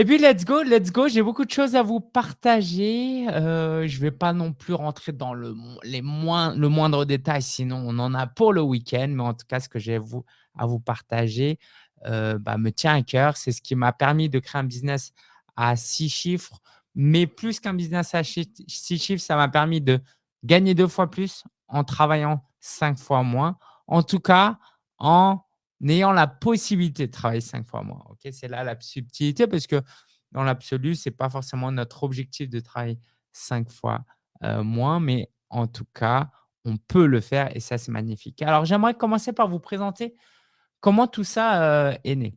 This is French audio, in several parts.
Et puis let's go, let's go, j'ai beaucoup de choses à vous partager, heu, je vais pas non plus rentrer dans le les moins le moindre détail, sinon on en a pour le week-end, mais en tout cas, ce que j'ai à vous partager, heu, bah, me tient à cœur. C'est ce qui m'a permis de créer un business à 6 chiffres, mais plus qu'un business à 6 chiffres, ça m'a permis de gagner 2 fois plus en travaillant 5 fois moins. En tout cas, en ayant la possibilité de travailler 5 fois moins? C'est là la subtilité parce que dans l'absolu, c'est pas forcément notre objectif de travailler 5 fois, heu, moins, mais en tout cas, on peut le faire et ça, c'est magnifique. Alors, j'aimerais commencer par vous présenter comment tout ça, heu, est né.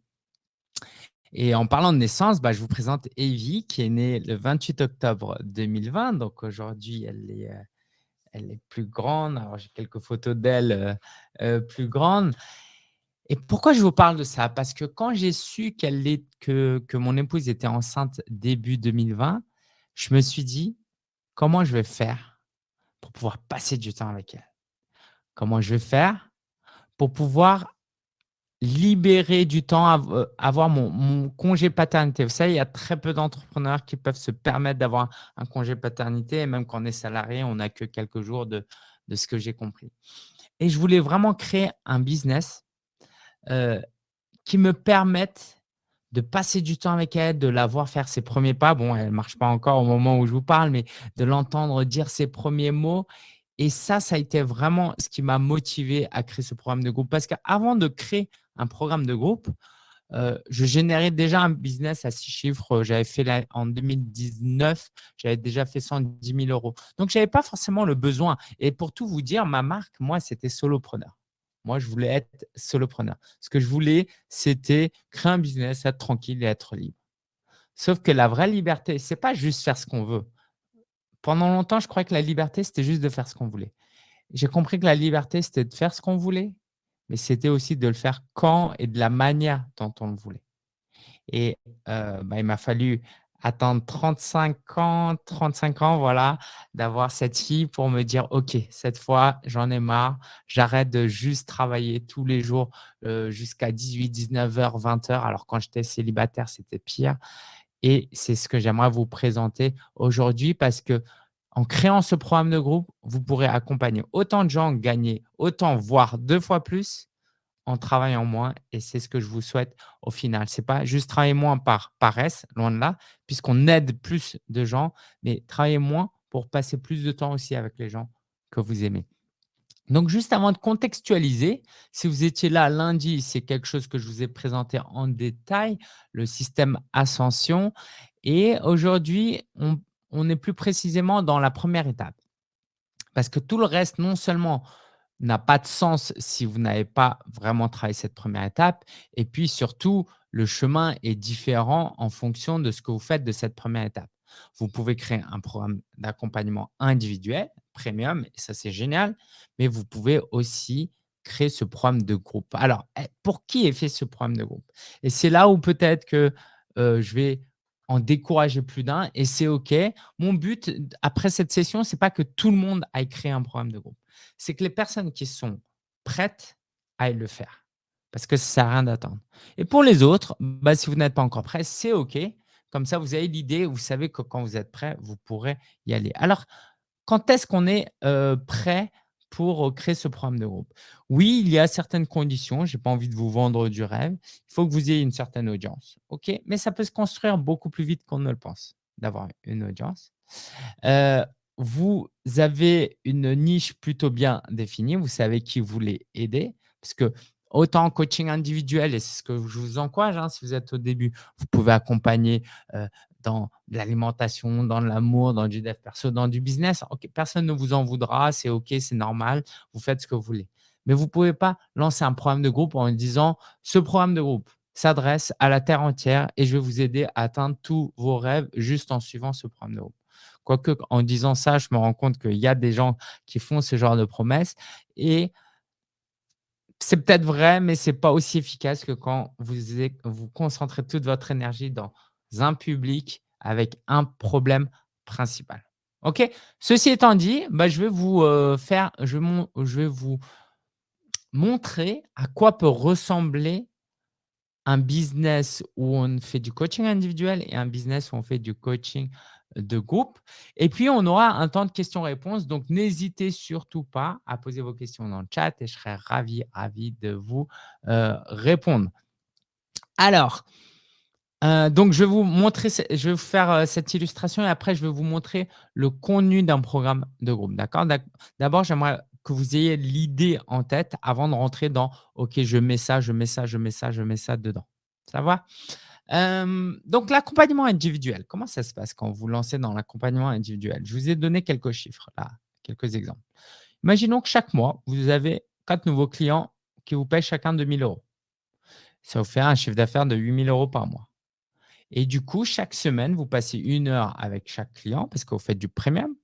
Et en parlant de naissance, bah, je vous présente Evie qui est née le 28 octobre 2020. Donc aujourd'hui, elle est, heu, elle est plus grande. Alors j'ai quelques photos d'elle, plus grande. Et pourquoi je vous parle de ça? Parce que quand j'ai su est que que mon épouse était enceinte début 2020, je me suis dit: «Comment je vais faire pour pouvoir passer du temps avec elle? Comment je vais faire pour pouvoir libérer du temps, heu, avoir mon mon congé paternité?» vous savez, il y a très peu d'entrepreneurs qui peuvent se permettre d'avoir un congé paternité et même quand on est salarié, on n'a que quelques jours de de ce que j'ai compris. Et je voulais vraiment créer un business, heu, qui me permette de passer du temps avec elle, de la voir faire ses 1ers pas. Bon, elle marche pas encore au moment où je vous parle, mais de l'entendre dire ses 1ers mots et ça, ça a été vraiment ce qui m'a motivé à créer ce programme de groupe. Parce qu'avant de créer un programme de groupe, heu, je générais déjà un business à 6 chiffres. J'avais fait en 2019, j'avais déjà fait 110 000 €. Donc j'avais pas forcément le besoin et pour tout vous dire, ma marque, moi, c'était solopreneur. Moi, je voulais être solopreneur. Ce que je voulais, c'était créer un business, être tranquille et être libre. Sauf que la vraie liberté, c'est pas juste faire ce qu'on veut. Pendant longtemps, je croyais que la liberté, c'était juste de faire ce qu'on voulait. J'ai compris que la liberté, c'était de faire ce qu'on voulait, mais c'était aussi de le faire quand et de la manière dont on le voulait. Et heu, bah, il m'a fallu attendre 35 ans 35 ans, voilà, d'avoir cette fille pour me dire: «OK, cette fois, j'en ai marre, j'arrête de juste travailler tous les jours, heu, jusqu'à 18:00-19:00-20:00». Alors quand j'étais célibataire, c'était pire et c'est ce que j'aimerais vous présenter aujourd'hui parce qu'en créant ce programme de groupe, vous pourrez accompagner autant de gens, gagner autant, voire 2 fois plus en travaillant moins et c'est ce que je vous souhaite au final. C'est pas juste travailler moins par paresse, loin de là, puisqu'on aide plus de gens, mais travailler moins pour passer plus de temps aussi avec les gens que vous aimez. Donc juste avant de contextualiser, si vous étiez là lundi, c'est quelque chose que je vous ai présenté en détail, le système Ascension et aujourd'hui, on on est plus précisément dans la 1re étape. Parce que tout le reste, non seulement n'a pas de sens si vous n'avez pas vraiment travaillé cette 1re étape et puis surtout, le chemin est différent en fonction de ce que vous faites de cette 1re étape. Vous pouvez créer un programme d'accompagnement individuel, premium et ça, c'est génial, mais vous pouvez aussi créer ce programme de groupe. Alors, eh, pour qui est fait ce programme de groupe? Et c'est là où peut-être que, heu, je vais en décourager plus d'un et c'est OK. Mon but après cette session, c'est pas que tout le monde aille créer un programme de groupe. C'est que les personnes qui sont prêtes aillent le faire parce que ça sert à rien d'attendre et pour les autres, bah, si vous n'êtes pas encore prêt, c'est OK. Comme ça, vous avez l'idée, vous savez que quand vous êtes prêt, vous pourrez y aller. Alors, quand est-ce qu'on est, heu, prêt pour, heu, créer ce programme de groupe? Oui, il y a certaines conditions, j'ai pas envie de vous vendre du rêve. Il faut que vous ayez une certaine audience, OK? Mais ça peut se construire beaucoup plus vite qu'on ne le pense, d'avoir une audience. Heu, vous avez une niche plutôt bien définie, vous savez qui vous voulez aider parce qu'autant en coaching individuel et c'est ce que je vous encourage, hein, si vous êtes au début, vous pouvez accompagner, heu, dans l'alimentation, dans l'amour, dans du dev perso, dans du business. Personne ne vous en voudra, c'est OK, c'est normal, vous faites ce que vous voulez. Mais vous pouvez pas lancer un programme de groupe en disant: «Ce programme de groupe s'adresse à la terre entière et je vais vous aider à atteindre tous vos rêves juste en suivant ce programme de groupe». Quoique, en disant ça, je me rends compte qu'il y a des gens qui font ce genre de promesses et c'est peut-être vrai, mais c'est pas aussi efficace que quand vous vous concentrez toute votre énergie dans un public avec un problème principal. OK? Ceci étant dit, bah, je vais vous, heu, faire je je vais vous montrer à quoi peut ressembler un business où on fait du coaching individuel et un business où on fait du coaching de groupe. Et puis, on aura un temps de questions-réponses. Donc, n'hésitez surtout pas à poser vos questions dans le chat et je serai ravi, ravi de vous euh, répondre. Alors, euh, donc, je vais vous montrer, je vais vous faire euh, cette illustration et après, je vais vous montrer le contenu d'un programme de groupe. D'accord? D'abord, j'aimerais que vous ayez l'idée en tête avant de rentrer dans « OK, je mets ça, je mets ça, je mets ça, je mets ça dedans ». Ça va? Donc, l'accompagnement individuel, comment ça se passe quand vous lancez dans l'accompagnement individuel? Je vous ai donné quelques chiffres, là, quelques exemples. Imaginons que chaque mois, vous avez quatre nouveaux clients qui vous payent chacun 2 000 euros. Ça vous fait un chiffre d'affaires de 8 000 euros par mois. Et du coup, chaque semaine, vous passez une heure avec chaque client parce que vous faites du premium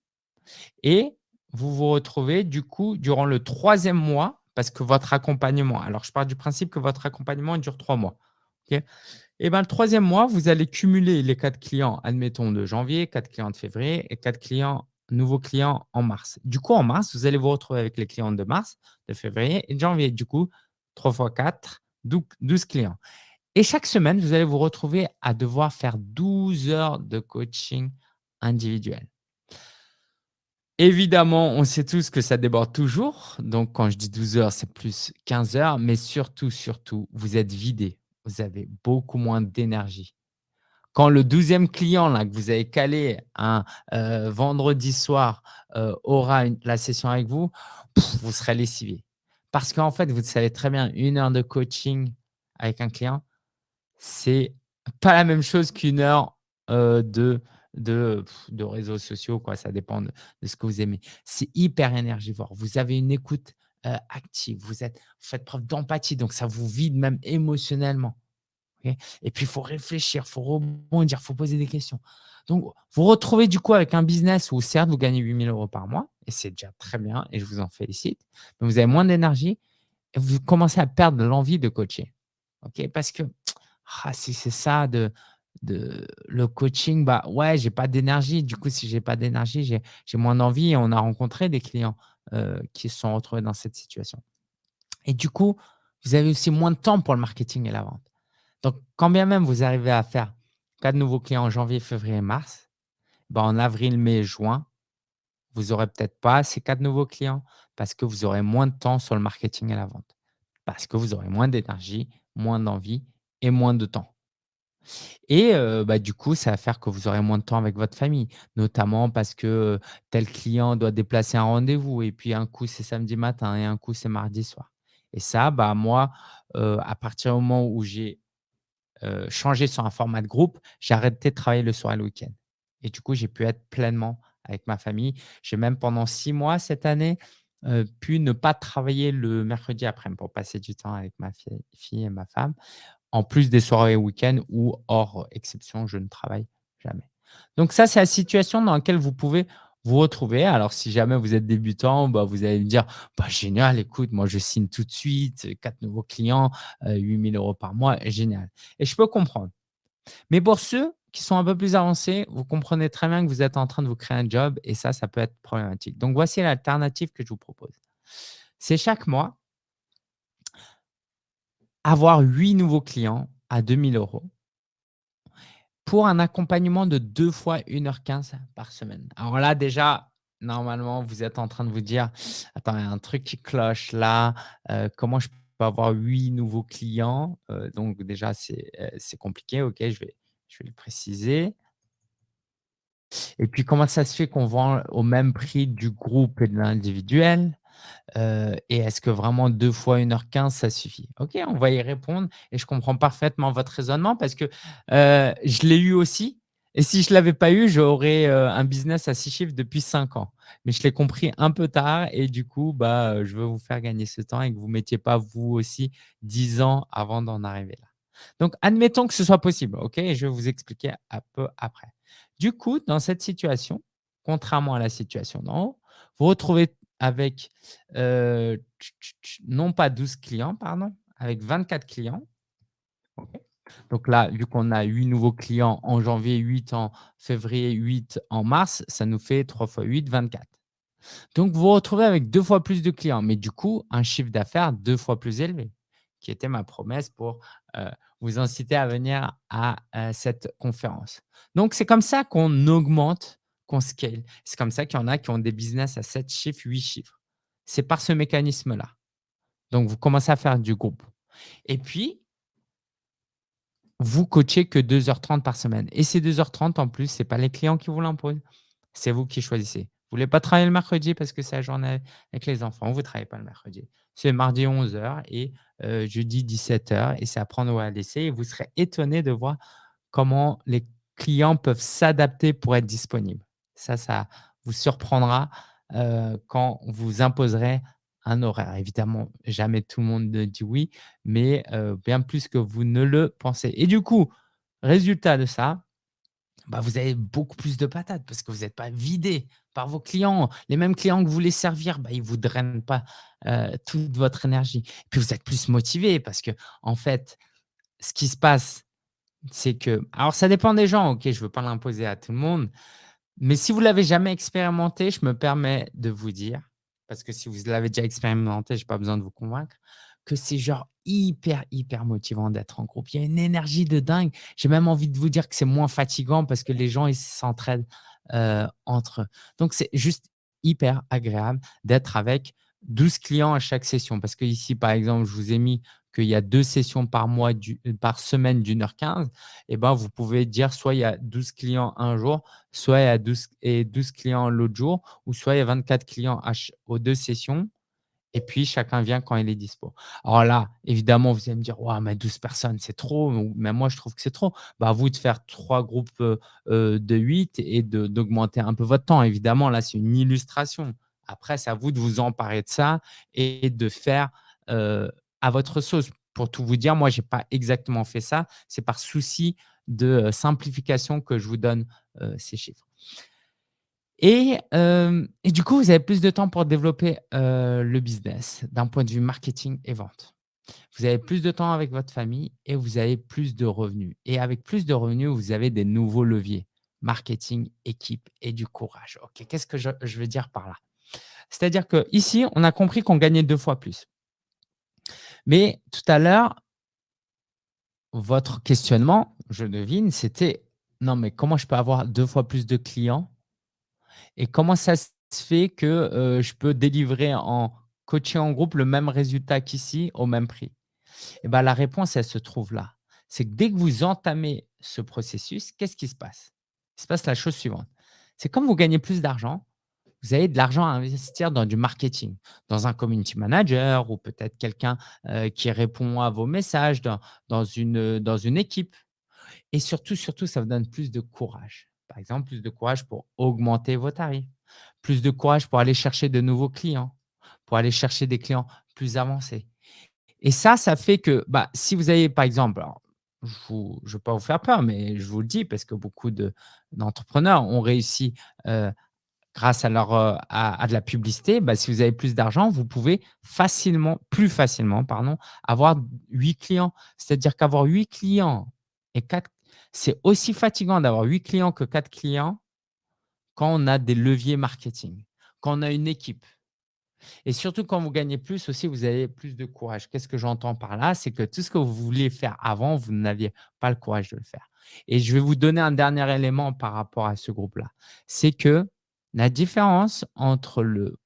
et vous vous retrouvez du coup durant le troisième mois parce que votre accompagnement, alors je pars du principe que votre accompagnement dure trois mois. Et ben, le troisième mois, vous allez cumuler les quatre clients, admettons, de janvier, quatre clients de février et quatre clients, nouveaux clients en mars. Du coup, en mars, vous allez vous retrouver avec les clients de mars, de février et de janvier. Du coup, 3 fois 4, 12 clients. Et chaque semaine, vous allez vous retrouver à devoir faire 12 heures de coaching individuel. Évidemment, on sait tous que ça déborde toujours. Donc, quand je dis 12 heures, c'est plus 15 heures. Mais surtout, surtout, vous êtes vidé. Vous avez beaucoup moins d'énergie. Quand le 12e client que vous avez calé un euh, vendredi soir euh, aura la session avec vous, vous serez lessivé. Parce qu'en fait, vous savez très bien, une heure de coaching avec un client, c'est pas la même chose qu'une heure euh, de de, de réseaux sociaux, quoi. ça dépend de, ce que vous aimez. C'est hyper énergivore. Vous avez une écoute euh, active, vous, êtes, faites preuve d'empathie, donc ça vous vide même émotionnellement. et puis, il faut réfléchir, il faut rebondir, il faut poser des questions. Donc, vous retrouvez du coup avec un business où certes, vous gagnez 8000 euros par mois, et c'est déjà très bien, et je vous en félicite, mais vous avez moins d'énergie et vous commencez à perdre l'envie de coacher. ok? Parce que ah, si c'est ça de, de le coaching, bah ouais, j'ai pas d'énergie. Du coup, si j'ai pas d'énergie, j'ai moins d'envie. On a rencontré des clients euh, qui se sont retrouvés dans cette situation. Et du coup, vous avez aussi moins de temps pour le marketing et la vente. Donc, quand bien même vous arrivez à faire quatre nouveaux clients en janvier, février, mars, bah en avril, mai, juin, vous n'aurez peut-être pas ces quatre nouveaux clients parce que vous aurez moins de temps sur le marketing et la vente. Parce que vous aurez moins d'énergie, moins d'envie et moins de temps. Et bah, du coup, ça va faire que vous aurez moins de temps avec votre famille, notamment parce que tel client doit déplacer un rendez-vous et puis un coup, c'est samedi matin et un coup, c'est mardi soir. Et ça, bah, moi, à partir du moment où j'ai changé sur un format de groupe, j'ai arrêté de travailler le soir et le week-end. Et du coup, j'ai pu être pleinement avec ma famille. J'ai même pendant six mois cette année pu ne pas travailler le mercredi après pour passer du temps avec ma fille et ma femme en plus des soirées week-end où, hors exception, je ne travaille jamais. Donc ça, c'est la situation dans laquelle vous pouvez vous retrouver. Alors, si jamais vous êtes débutant, bah, vous allez me dire bah, « Génial, écoute, moi, je signe tout de suite, quatre nouveaux clients, 8 000 euros par mois, génial. » Et je peux comprendre. Mais pour ceux qui sont un peu plus avancés, vous comprenez très bien que vous êtes en train de vous créer un job et ça, ça peut être problématique. Donc, voici l'alternative que je vous propose. C'est chaque mois, avoir 8 nouveaux clients à 2000 euros pour un accompagnement de deux fois 1h15 par semaine. Alors là, déjà, normalement, vous êtes en train de vous dire « Attends, il y a un truc qui cloche là. Euh, comment je peux avoir 8 nouveaux clients? Euh, Donc déjà, euh, c'est compliqué. OK, je vais, je vais le préciser. Et puis, comment ça se fait qu'on vend au même prix du groupe et de l'individuel? Et est-ce que vraiment 2 fois 1h15, ça suffit? OK, on va y répondre et je comprends parfaitement votre raisonnement parce que je l'ai eu aussi et si je ne l'avais pas eu, j'aurais un business à 6 chiffres depuis 5 ans. Mais je l'ai compris un peu tard et du coup, bah, je veux vous faire gagner ce temps et que vous ne mettiez pas vous aussi 10 ans avant d'en arriver là. Donc, admettons que ce soit possible, OK? Je vais vous expliquer un peu après. Du coup, dans cette situation, contrairement à la situation d'en haut, vous retrouvez avec non pas 12 clients, pardon, avec 24 clients. Donc là, vu qu'on a 8 nouveaux clients en janvier, 8 en février, 8 en mars, ça nous fait 3 fois 8, 24. Donc, vous vous retrouvez avec deux fois plus de clients, mais du coup, un chiffre d'affaires deux fois plus élevé. qui était ma promesse pour, vous inciter à venir à, cette conférence. Donc c'est comme ça qu'on augmente, qu'on scale. C'est comme ça qu'il y en a qui ont des business à 7 chiffres, 8 chiffres. C'est par ce mécanisme-là. Donc vous commencez à faire du groupe et puis vous coachez que 2 heures 30 par semaine et ces 2 heures 30 en plus, c'est pas les clients qui vous l'imposent, c'est vous qui choisissez. Vous voulez pas travailler le mercredi parce que c'est la journée avec les enfants, vous travaillez pas le mercredi. C'est mardi 11:00 et heu, jeudi 17:00 et c'est à prendre ou à laisser et vous serez étonné de voir comment les clients peuvent s'adapter pour être disponibles. Ça, ça vous surprendra, quand vous imposerez un horaire. Évidemment, jamais tout le monde ne dit oui, mais bien plus que vous ne le pensez et du coup, résultat de ça, bah, vous avez beaucoup plus de patates parce que vous êtes pas vidé par vos clients. Les mêmes clients que vous voulez servir, bah, ils vous drainent pas, toute votre énergie. Puis vous êtes plus motivé parce qu'en fait, ce qui se passe, c'est que alors ça dépend des gens, OK, je veux pas l'imposer à tout le monde, mais si vous l'avez jamais expérimenté, je me permets de vous dire, parce que si vous l'avez déjà expérimenté, j'ai pas besoin de vous convaincre, que c'est genre hyper, hyper motivant d'être en groupe. Il y a une énergie de dingue. J'ai même envie de vous dire que c'est moins fatigant parce que les gens, ils s'entraident, heu, entre eux. Donc c'est juste hyper agréable d'être avec 12 clients à chaque session parce qu'ici, par exemple, je vous ai mis qu'il y a 2 sessions par mois du par semaine d'1 heure 15 et ben, vous pouvez dire soit il y a 12 clients un jour, soit il y a 12 et 12 clients l'autre jour ou soit il y a 24 clients aux 2 sessions et puis chacun vient quand il est dispo. Alors là, évidemment, vous allez me dire: «Waouh, mais 12 personnes, c'est trop» même moi, je trouve que c'est trop. Bah, vous de faire 3 groupes, heu heu, de 8 et d'augmenter un peu votre temps. Évidemment, là, c'est une illustration. Après, c'est à vous de vous emparer de ça et de faire, à votre sauce. Pour tout vous dire, moi, j'ai pas exactement fait ça. C'est par souci de, heu, simplification que je vous donne, heu, ces chiffres. Et hem et du coup, vous avez plus de temps pour développer, le business d'un point de vue marketing et vente. Vous avez plus de temps avec votre famille et vous avez plus de revenus et avec plus de revenus, vous avez des nouveaux leviers: marketing, équipe et du courage. OK, qu'est-ce que je je veux dire par là? C'est-à-dire qu'ici, on a compris qu'on gagnait 2 fois plus. Mais tout à l'heure votre questionnement, je devine, c'était: «Non, mais comment je peux avoir 2 fois plus de clients? Et comment ça se fait que, heu, je peux délivrer en coaching en groupe le même résultat qu'ici au même prix?» et bah, la réponse, elle se trouve là. C'est que dès que vous entamez ce processus, qu'est-ce qui se passe? Il se passe la chose suivante, c'est comme vous gagnez plus d'argent, vous avez de l'argent à investir dans du marketing, dans un community manager ou peut-être quelqu'un, qui répond à vos messages dans une, équipe. Et surtout, surtout, ça vous donne plus de courage. Par exemple, plus de courage pour augmenter vos tarifs, plus de courage pour aller chercher de nouveaux clients, pour aller chercher des clients plus avancés. Et ça, ça fait que, bah, si vous avez, par exemple, je je veux pas vous faire peur, mais je vous le dis parce que beaucoup de d'entrepreneurs ont réussi, grâce à leur, heu, à de la publicité. Bah, si vous avez plus d'argent, vous pouvez facilement plus facilement, pardon, avoir 8 clients. C'est-à-dire qu'avoir 8 clients et 4 c'est aussi fatigant d'avoir 8 clients que 4 clients quand on a des leviers marketing, quand on a une équipe et surtout quand vous gagnez plus aussi, vous avez plus de courage. Qu'est-ce que j'entends par là? C'est que tout ce que vous vouliez faire avant, vous n'aviez pas le courage de le faire et je vais vous donner un dernier élément par rapport à ce groupe-là. C'est que la différence entre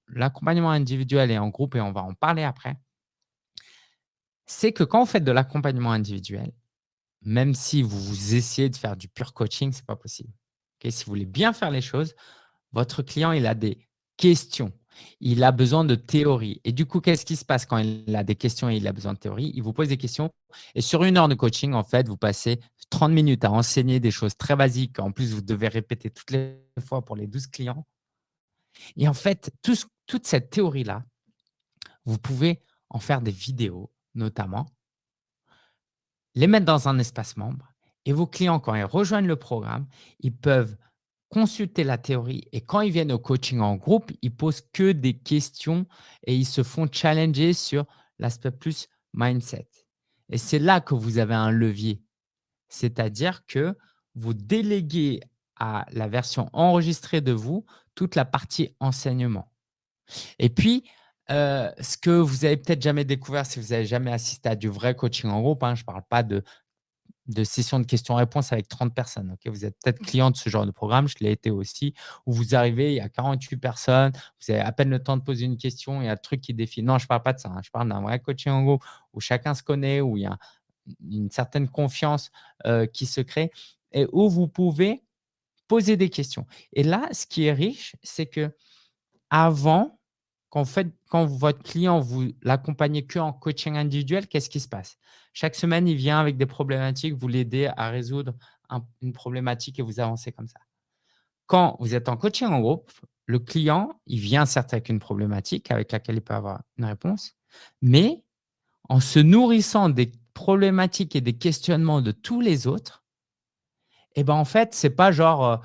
l'accompagnement individuel et en groupe et on va en parler après c'est que quand vous faites de l'accompagnement individuel, même si vous essayez de faire du pur coaching, c'est pas possible. Si vous voulez bien faire les choses, votre client, il a des questions, il a besoin de théorie et du coup, qu'est-ce qui se passe quand il a des questions et il a besoin de théorie? Il vous pose des questions et sur 1 heure de coaching, en fait, vous passez 30 minutes à enseigner des choses très basiques. En plus, vous devez répéter toutes les fois pour les 12 clients et en fait, toute cette théorie-là, vous pouvez en faire des vidéos, notamment les mettre dans un espace membre et vos clients, quand ils rejoignent le programme, ils peuvent consulter la théorie et quand ils viennent au coaching en groupe, ils posent que des questions et ils se font challenger sur l'aspect plus mindset et c'est là que vous avez un levier. C'est-à-dire que vous déléguez à la version enregistrée de vous toute la partie enseignement et puis, heu, ce que vous avez peut-être jamais découvert si vous avez jamais assisté à du vrai coaching en groupe, hein, je parle pas de de sessions de questions-réponses avec 30 personnes, OK? Vous êtes peut-être client de ce genre de programme, je l'ai été aussi, où vous arrivez, il y a 48 personnes, vous avez à peine le temps de poser une question, il y a le truc qui défile. Non, je parle pas de ça, hein, je parle d'un vrai coaching en groupe où chacun se connaît, où il y a une certaine confiance, heu, qui se crée et où vous pouvez poser des questions et là, ce qui est riche, c'est qu'avant, quand fait quand votre client, vous l'accompagnez qu'en coaching individuel, qu'est-ce qui se passe? Chaque semaine, il vient avec des problématiques, vous l'aidez à résoudre un une problématique et vous avancez comme ça. Quand vous êtes en coaching en groupe, le client, il vient certes avec une problématique avec laquelle il peut avoir une réponse, mais en se nourrissant des problématiques et des questionnements de tous les autres, et ben, en fait, c'est pas genre, heu,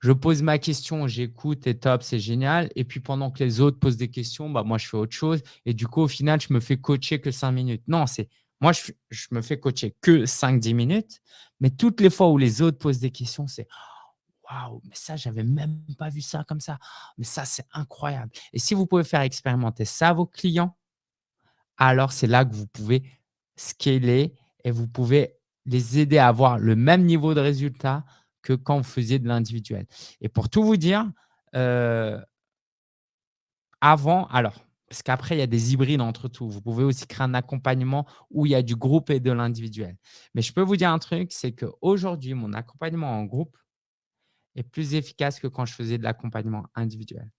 je pose ma question, j'écoute et top, c'est génial et puis pendant que les autres posent des questions, bah, moi je fais autre chose et du coup, au final, je me fais coacher que 5 minutes. Non, c'est moi je je me fais coacher que 5-10 minutes, mais toutes les fois où les autres posent des questions, c'est: «Waouh, mais ça, j'avais même pas vu ça comme ça. Mais ça, c'est incroyable» et si vous pouvez faire expérimenter ça à vos clients, alors c'est là que vous pouvez scaler et vous pouvez les aider à avoir le même niveau de résultat que quand vous faisiez de l'individuel et pour tout vous dire, heu avant alors, parce qu'après il y a des hybrides entre tout. Vous pouvez aussi créer un accompagnement où il y a du groupe et de l'individuel. Mais je peux vous dire un truc, c'est qu'aujourd'hui, mon accompagnement en groupe est plus efficace que quand je faisais de l'accompagnement individuel.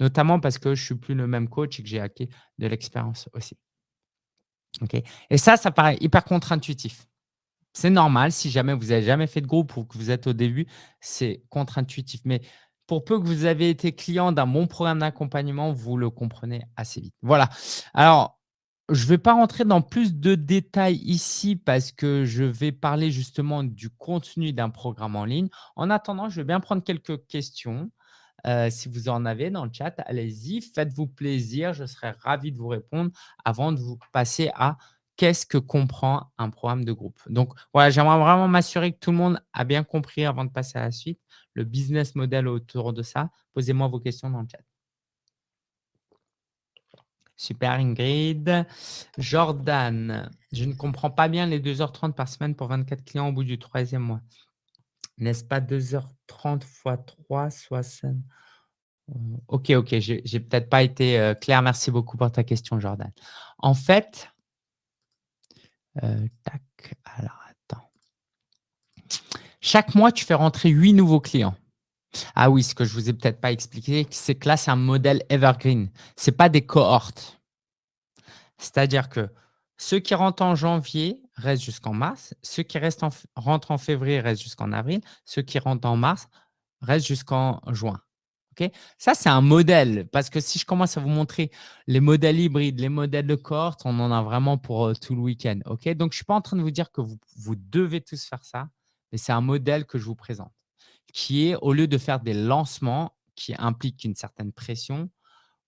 Notamment parce que je suis plus le même coach et que j'ai acquis de l'expérience aussi. Et ça, ça paraît hyper contre-intuitif. C'est normal si jamais vous avez jamais fait de groupe ou que vous êtes au début, c'est contre-intuitif. Mais pour peu que vous avez été client d'un bon programme d'accompagnement, vous le comprenez assez vite. Voilà. Alors, je ne vais pas rentrer dans plus de détails ici parce que je vais parler justement du contenu d'un programme en ligne. En attendant, je vais bien prendre quelques questions. Heu, si vous en avez dans le chat, allez-y, faites-vous plaisir, je serai ravi de vous répondre avant de vous passer à qu'est-ce que comprend un programme de groupe? Donc voilà, j'aimerais vraiment m'assurer que tout le monde a bien compris avant de passer à la suite, le business model autour de ça. Posez-moi vos questions dans le chat. Super Ingrid. Jordan, je ne comprends pas bien les 2h30 par semaine pour 24 clients au bout du troisième mois. N'est-ce pas 2h30 fois 3, 60 OK, OK, j'ai peut-être pas été, heu, clair. Merci beaucoup pour ta question, Jordan. En fait attends. Chaque mois, tu fais rentrer 8 nouveaux clients. Ah oui, ce que je vous ai peut-être pas expliqué, c'est que là, c'est un modèle evergreen. Ce n'est pas des cohortes. C'est-à-dire que ceux qui rentrent en janvier restent jusqu'en mars, ceux qui rentrent en février restent jusqu'en avril, ceux qui rentrent en mars restent jusqu'en juin. Ça, c'est un modèle parce que si je commence à vous montrer les modèles hybrides, les modèles de cohorte, on en a vraiment pour, heu, tout le week-end. Donc je ne suis pas en train de vous dire que vous vous devez tous faire ça, mais c'est un modèle que je vous présente, qui est au lieu de faire des lancements qui impliquent une certaine pression,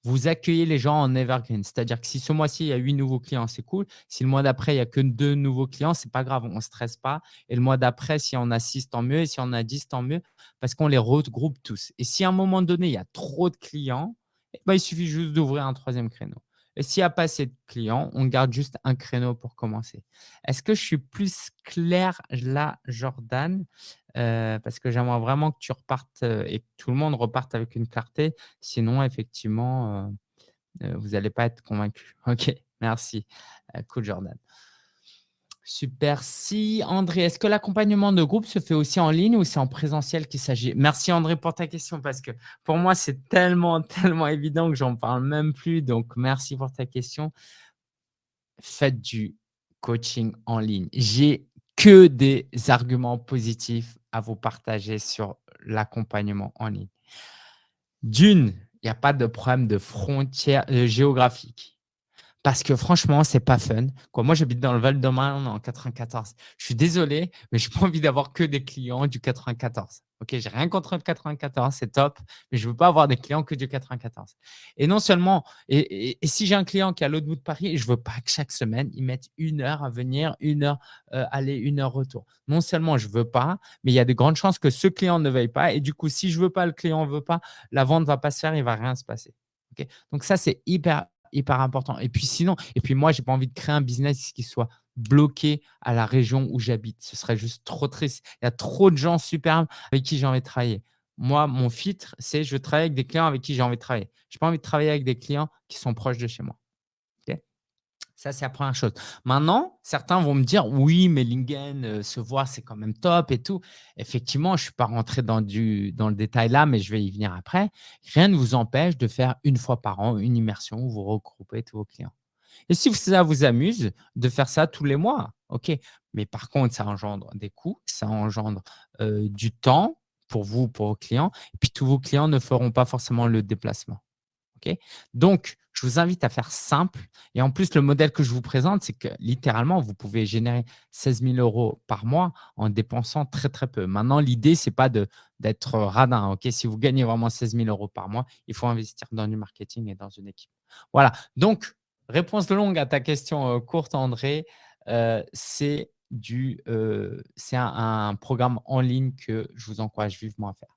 vous accueillez les gens en evergreen. C'est-à-dire que si ce mois-ci, il y a 8 nouveaux clients, c'est cool. Si le mois d'après, il n'y a que 2 nouveaux clients, ce n'est pas grave, on ne stresse pas. Et le mois d'après, si on a 6, tant mieux. Et si on a 10, tant mieux, parce qu'on les regroupe tous. Et si à un moment donné, il y a trop de clients, eh ben, il suffit juste d'ouvrir un troisième créneau. S'il n'y a pas assez de clients, on garde juste un créneau pour commencer. Est-ce que je suis plus clair là, Jordan? Euh, Parce que j'aimerais vraiment que tu repartes euh, et que tout le monde reparte avec une clarté. Sinon, effectivement, euh, vous n'allez pas être convaincu. OK, merci. cool, Jordan. Super. Si André, est-ce que l'accompagnement de groupe se fait aussi en ligne ou c'est en présentiel qu'il s'agit? Merci André pour ta question parce que pour moi, c'est tellement, tellement évident que j'en parle même plus. Donc, merci pour ta question. Faites du coaching en ligne. J'ai que des arguments positifs à vous partager sur l'accompagnement en ligne. D'une, il n'y a pas de problème de frontières euh, géographiques parce que franchement, c'est pas fun. Moi, j'habite dans le Val-de-Marne en 94. Je suis désolé, mais je n'ai pas envie d'avoir que des clients du 94. Ok, j'ai rien contre le 94, c'est top, mais je veux pas avoir des clients que du 94. Et non seulement, et, si j'ai un client qui est à l'autre bout de Paris, je veux pas que chaque semaine il mette une heure à venir, une heure euh, aller, une heure retour. Non seulement je veux pas, mais il y a de grandes chances que ce client ne veuille pas. Et du coup, si je veux pas, le client ne veut pas, la vente va pas se faire, il va rien se passer. Donc ça c'est hyper hyper important. Et puis sinon et puis moi, j'ai pas envie de créer un business qui soit bloqué à la région où j'habite. Ce serait juste trop triste. Il y a trop de gens superbes avec qui j'ai envie de travailler. Moi, mon filtre, c'est je travaille avec des clients avec qui j'ai envie de travailler. Je n'ai pas envie de travailler avec des clients qui sont proches de chez moi. Ça, c'est la première chose. Maintenant, certains vont me dire: «Oui, mais Lingen, euh, se voir, c'est quand même top et tout». Effectivement, je ne suis pas rentré dans le détail là, mais je vais y venir après. Rien ne vous empêche de faire une fois par an une immersion où vous regroupez tous vos clients. Et si ça vous amuse de faire ça tous les mois, OK. Mais par contre, ça engendre des coûts, ça engendre, euh, du temps pour vous, pour vos clients et puis tous vos clients ne feront pas forcément le déplacement. Donc, je vous invite à faire simple. Et en plus, le modèle que je vous présente, c'est que littéralement, vous pouvez générer 16 000 euros par mois en dépensant très, très peu. Maintenant, l'idée, ce n'est pas d'être radin. Si vous gagnez vraiment 16 000 euros par mois, il faut investir dans du marketing et dans une équipe. Voilà. Donc, réponse longue à ta question euh, courte, André. Euh, c'est euh, un programme en ligne que je vous encourage vivement à faire.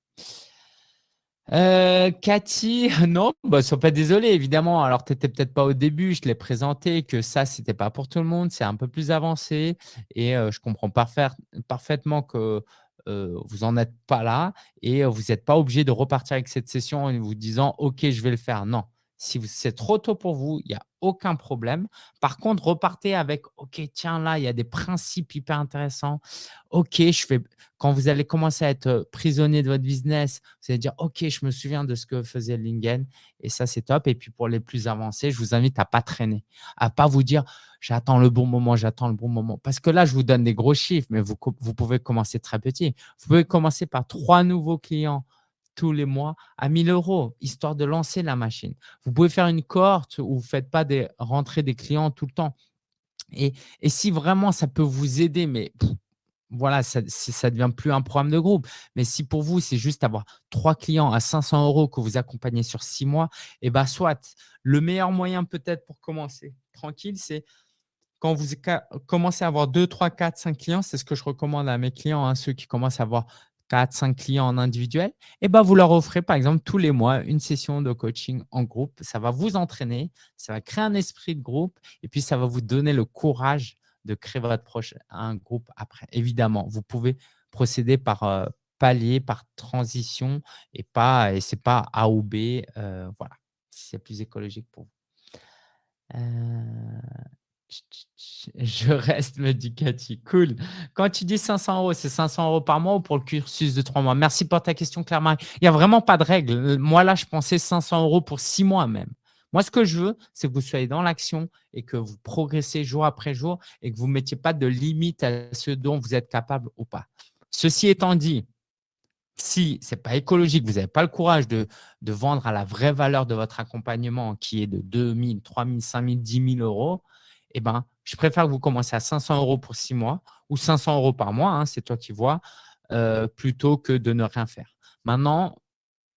Euh, Cathy, non, bah, sois pas désolé, évidemment. Alors, tu n'étais peut-être pas au début, je l'ai présenté, que ça, ce n'était pas pour tout le monde, c'est un peu plus avancé et euh, je comprends parfaitement que euh, vous n'en êtes pas là et vous n'êtes pas obligé de repartir avec cette session en vous disant « Ok, je vais le faire ». Non, si c'est trop tôt pour vous, il n'y a aucun problème. Par contre, repartez avec « Ok, tiens, là, il y a des principes hyper intéressants. Ok, je fais… » Quand vous allez commencer à être prisonnier de votre business, vous allez dire « Ok, je me souviens de ce que faisait Lingen et ça, c'est top. » Et puis, pour les plus avancés, je vous invite à ne pas traîner, à ne pas vous dire « J'attends le bon moment, j'attends le bon moment. » Parce que là, je vous donne des gros chiffres, mais vous pouvez commencer très petit. Vous pouvez commencer par trois nouveaux clients tous les mois à 1000 euros, histoire de lancer la machine. Vous pouvez faire une cohorte où vous ne faites pas des rentrées des clients tout le temps. Et, si vraiment ça peut vous aider, mais voilà, ça ne devient plus un programme de groupe. Mais si pour vous, c'est juste avoir trois clients à 500 euros que vous accompagnez sur six mois, et eh bien soit. Le meilleur moyen peut-être pour commencer tranquille, c'est quand vous commencez à avoir 2, 3, 4, 5 clients, c'est ce que je recommande à mes clients, hein, ceux qui commencent à avoir 4, 5 clients en individuel, et ben, vous leur offrez par exemple tous les mois une session de coaching en groupe. Ça va vous entraîner, ça va créer un esprit de groupe et puis ça va vous donner le courage de créer votre prochain un groupe après. Évidemment, vous pouvez procéder par euh, palier, par transition et pas et c'est pas A ou B. Euh, voilà, c'est plus écologique pour vous. Euh, je reste, me dit Cathy. Cool. Quand tu dis 500 euros, c'est 500 euros par mois ou pour le cursus de trois mois? Merci pour ta question, Claire-Marie. Il n'y a vraiment pas de règle. Moi, là, je pensais 500 euros pour six mois même. Moi, ce que je veux, c'est que vous soyez dans l'action et que vous progressez jour après jour et que vous ne mettiez pas de limite à ce dont vous êtes capable ou pas. Ceci étant dit, si ce n'est pas écologique, vous n'avez pas le courage de, de, vendre à la vraie valeur de votre accompagnement qui est de 2 000, 3 000, 5 000, 10 000 euros, eh ben, je préfère que vous commenciez à 500 euros pour six mois ou 500 euros par mois, hein, c'est toi qui vois, euh, plutôt que de ne rien faire. Maintenant,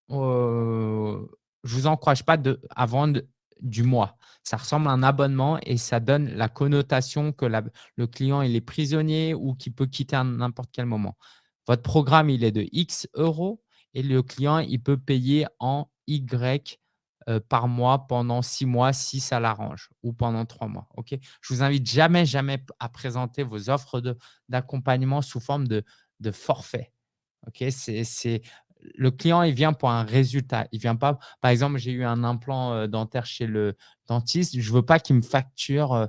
je ne vous encourage pas de, à vendre du mois. Ça ressemble à un abonnement et ça donne la connotation que le client est prisonnier ou qu'il peut quitter à n'importe quel moment. Votre programme, il est de X euros et le client, il peut payer en Y euh, par mois pendant six mois si ça l'arrange ou pendant trois mois. Ok? Je vous invite jamais, jamais à présenter vos offres d'accompagnement sous forme de, forfait. Ok? C'est le client, il vient pour un résultat. Il vient pas, par exemple, j'ai eu un implant euh, dentaire chez le dentiste. Je ne veux pas qu'il me facture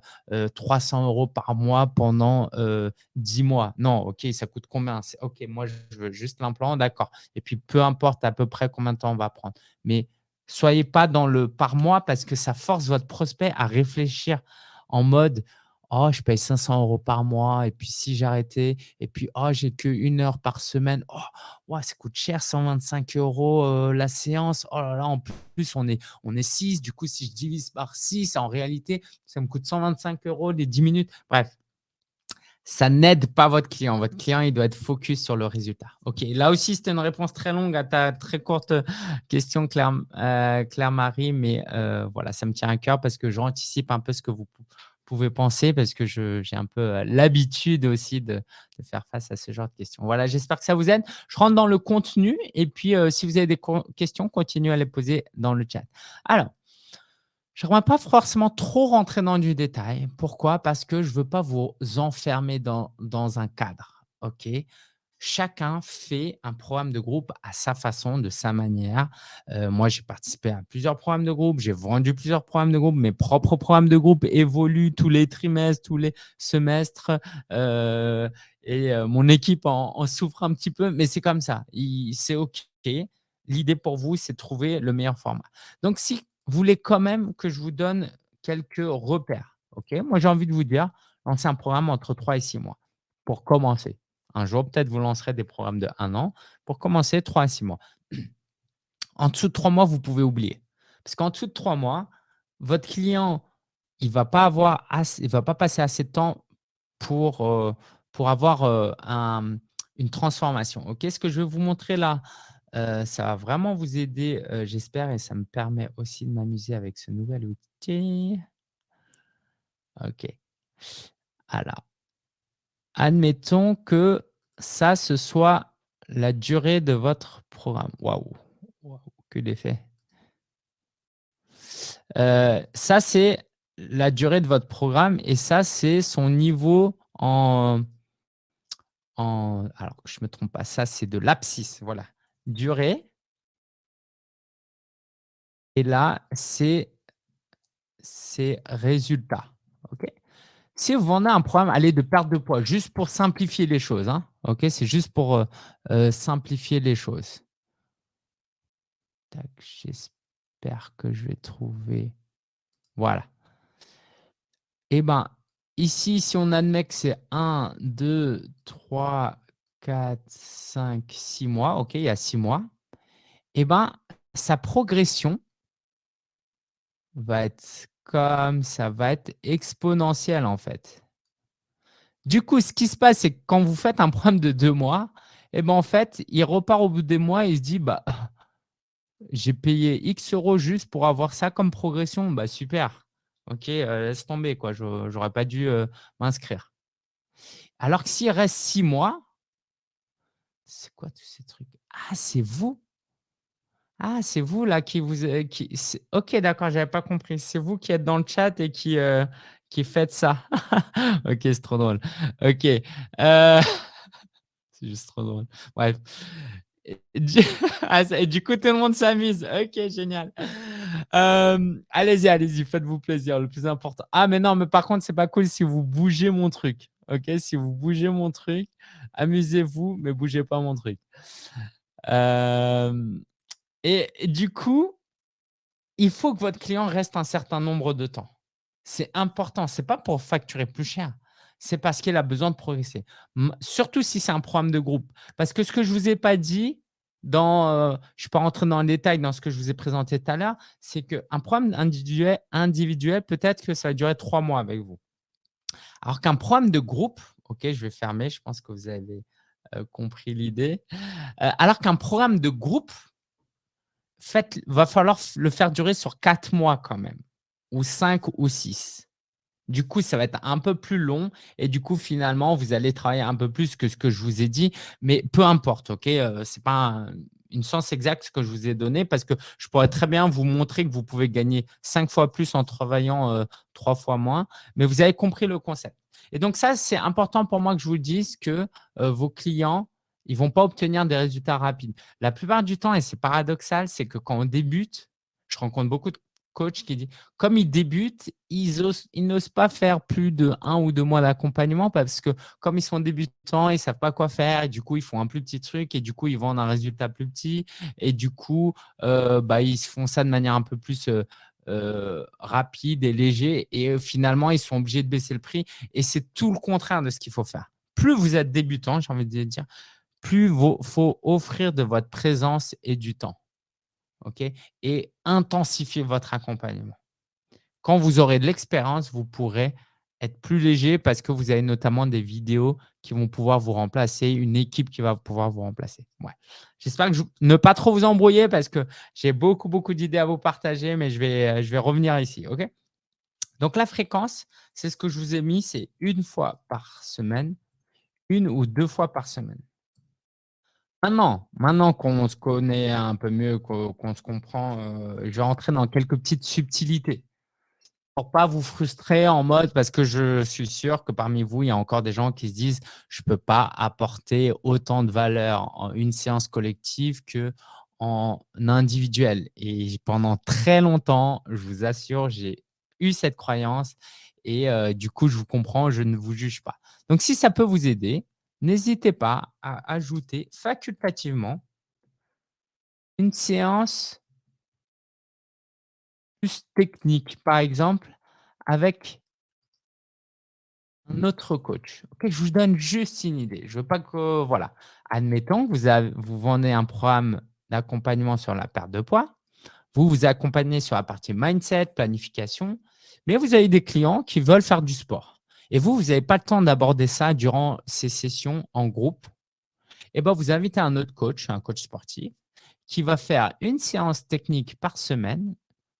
300 euh, euros par mois pendant 10 mois. Non, OK, ça coûte combien? OK, moi, je veux juste l'implant, d'accord. Et puis, peu importe à peu près combien de temps on va prendre. Mais Soyez pas dans le par mois parce que ça force votre prospect à réfléchir en mode Oh, je paye 500 euros par mois et puis si j'arrêtais et puis oh, j'ai qu'une heure par semaine. Oh, ça coûte cher, 125 euros euh, la séance. Oh là là, en plus, on est, on est 6. Du coup, si je divise par 6, en réalité, ça me coûte 125 euros les 10 minutes. Bref, ça n'aide pas votre client. Votre client, il doit être focus sur le résultat. OK, là aussi, c'était une réponse très longue à ta très courte question, Claire, euh, mais euh, voilà, ça me tient à cœur parce que j'anticipe un peu ce que vous pouvez penser parce que j'ai un peu euh, l'habitude aussi de, faire face à ce genre de questions. Voilà, j'espère que ça vous aide. Je rentre dans le contenu et puis si vous avez des questions, continuez à les poser dans le chat. Alors, J'aimerais pas forcément trop rentrer dans du détail. Pourquoi? Parce que je veux pas vous enfermer dans dans un cadre? Chacun fait un programme de groupe à sa façon, de sa manière. Heu, moi, j'ai participé à plusieurs programmes de groupe, j'ai vendu plusieurs programmes de groupe. Mes propres programmes de groupe évoluent tous les trimestres, tous les semestres, heu et heu, mon équipe en en souffre un petit peu, mais c'est comme ça. C'est OK. L'idée pour vous, c'est de trouver le meilleur format. Donc si voulez quand même que je vous donne quelques repères? Moi, j'ai envie de vous dire, lancez un programme entre 3 et 6 mois pour commencer. Un jour, peut-être, vous lancerez des programmes de 1 an. Pour commencer, 3 à 6 mois. En dessous de 3 mois, vous pouvez oublier. Parce qu'en dessous de 3 mois, votre client, il il va pas passer assez de temps pour, pour avoir, un une transformation. Ce que je vais vous montrer là, heu, ça va vraiment vous aider, heu, j'espère et ça me permet aussi de m'amuser avec ce nouvel outil. OK. Alors admettons que ça, ce soit la durée de votre programme. Waouh! Waouh, que d'effets! Heu, ça, c'est la durée de votre programme et ça, c'est son niveau en en alors je me trompe pas, ça, c'est de l'abscisse, voilà. Durée et là, c'est c'est résultat, OK? Si vous vendez un programme, allez, de perte de poids, juste pour simplifier les choses, hein? C'est juste pour, heu heu, simplifier les choses. J'espère que je vais trouver voilà. Et ben, ici, si on admet que c'est 1-2-3-4-5-6 mois, OK, il y a 6 mois et ben, sa progression va être comme ça va être exponentielle, en fait. Du coup, ce qui se passe, c'est que quand vous faites un programme de 2 mois et ben, en fait, il repart au bout des mois, il se dit: «Bah, j'ai payé X euros juste pour avoir ça comme progression, bah, super. OK, heu, laisse tomber quoi, je j'aurais pas dû, heu, m'inscrire». Alors que s'il reste 6 mois c'est quoi tous ces trucs? Ah, c'est vous? Ah, c'est vous là qui vous c'est OK, d'accord, j'avais pas compris. C'est vous qui êtes dans le chat et qui, heu, qui faites ça. OK, c'est trop drôle. OK, heu, c'est juste trop drôle. Bref et du ah du coup, tout le monde s'amuse. OK, génial. Allez-y, allez-y, faites-vous plaisir, le plus important. Ah mais non, mais par contre, c'est pas cool si vous bougez mon truc, OK? Si vous bougez mon truc, amusez-vous, mais bougez pas mon truc. Et du coup il faut que votre client reste un certain nombre de temps. C'est important, c'est pas pour facturer plus cher, c'est parce qu'il a besoin de progresser. Surtout si c'est un programme de groupe. Parce que ce que je vous ai pas dit je suis pas rentré dans le détail dans ce que je vous ai présenté tout à l'heure, c'est qu'un programme individuel peut-être que ça va durer 3 mois avec vous. Alors qu'un programme de groupe, OK, je vais fermer, je pense que vous avez, heu, compris l'idée. Heu, alors qu'un programme de groupe faites va falloir le faire durer sur 4 mois quand même ou 5 ou 6. Du coup, ça va être un peu plus long et du coup, finalement, vous allez travailler un peu plus que ce que je vous ai dit, mais peu importe, OK? Heu, c'est pas une science exacte ce que je vous ai donné parce que je pourrais très bien vous montrer que vous pouvez gagner 5 fois plus en travaillant, heu, 3 fois moins, mais vous avez compris le concept et donc ça, c'est important pour moi que je vous dise que, heu, vos clients, ils vont pas obtenir des résultats rapides. La plupart du temps et c'est paradoxal, c'est que quand on débute, je rencontre beaucoup de coachs qui disent comme ils débutent, ils osent ils n'osent pas faire plus de 1 ou 2 mois d'accompagnement parce que comme ils sont débutants, ils savent pas quoi faire et du coup, ils font un plus petit truc et du coup, ils vendent un résultat plus petit et du coup, heu, bah, ils font ça de manière un peu plus, heu heu, rapide et léger et finalement, ils sont obligés de baisser le prix et c'est tout le contraire de ce qu'il faut faire. Plus vous êtes débutant, j'ai envie de dire, plus vaut faut offrir de votre présence et du temps. Et intensifier votre accompagnement. Quand vous aurez de l'expérience, vous pourrez être plus léger parce que vous avez notamment des vidéos qui vont pouvoir vous remplacer, une équipe qui va pouvoir vous remplacer. Ouais. J'espère que ne pas trop vous embrouiller parce que j'ai beaucoup, beaucoup d'idées à vous partager, mais je vais, heu, je vais revenir ici, OK? Donc la fréquence, c'est ce que je vous ai mis, c'est 1 fois par semaine, 1 ou 2 fois par semaine. Maintenant maintenant qu'on se connaît un peu mieux, qu'on se comprend, heu, je vais rentrer dans quelques petites subtilités. Pour pas vous frustrer en mode parce que je suis sûr que parmi vous, il y a encore des gens qui se disent: «Je peux pas apporter autant de valeur en une séance collective qu'en individuel» et pendant très longtemps, je vous assure, j'ai eu cette croyance et heu, du coup, je vous comprends, je ne vous juge pas. Donc si ça peut vous aider, n'hésitez pas à ajouter facultativement une séance plus technique, par exemple, avec un autre coach. OK, je vous donne juste une idée. Je veux pas que voilà, admettons que vous vous vendez un programme d'accompagnement sur la perte de poids. Vous vous accompagnez sur la partie mindset, planification, mais vous avez des clients qui veulent faire du sport et vous, vous n'avez pas le temps d'aborder ça durant ces sessions en groupe. Et ben, vous invitez un autre coach, un coach sportif, qui va faire une séance technique par semaine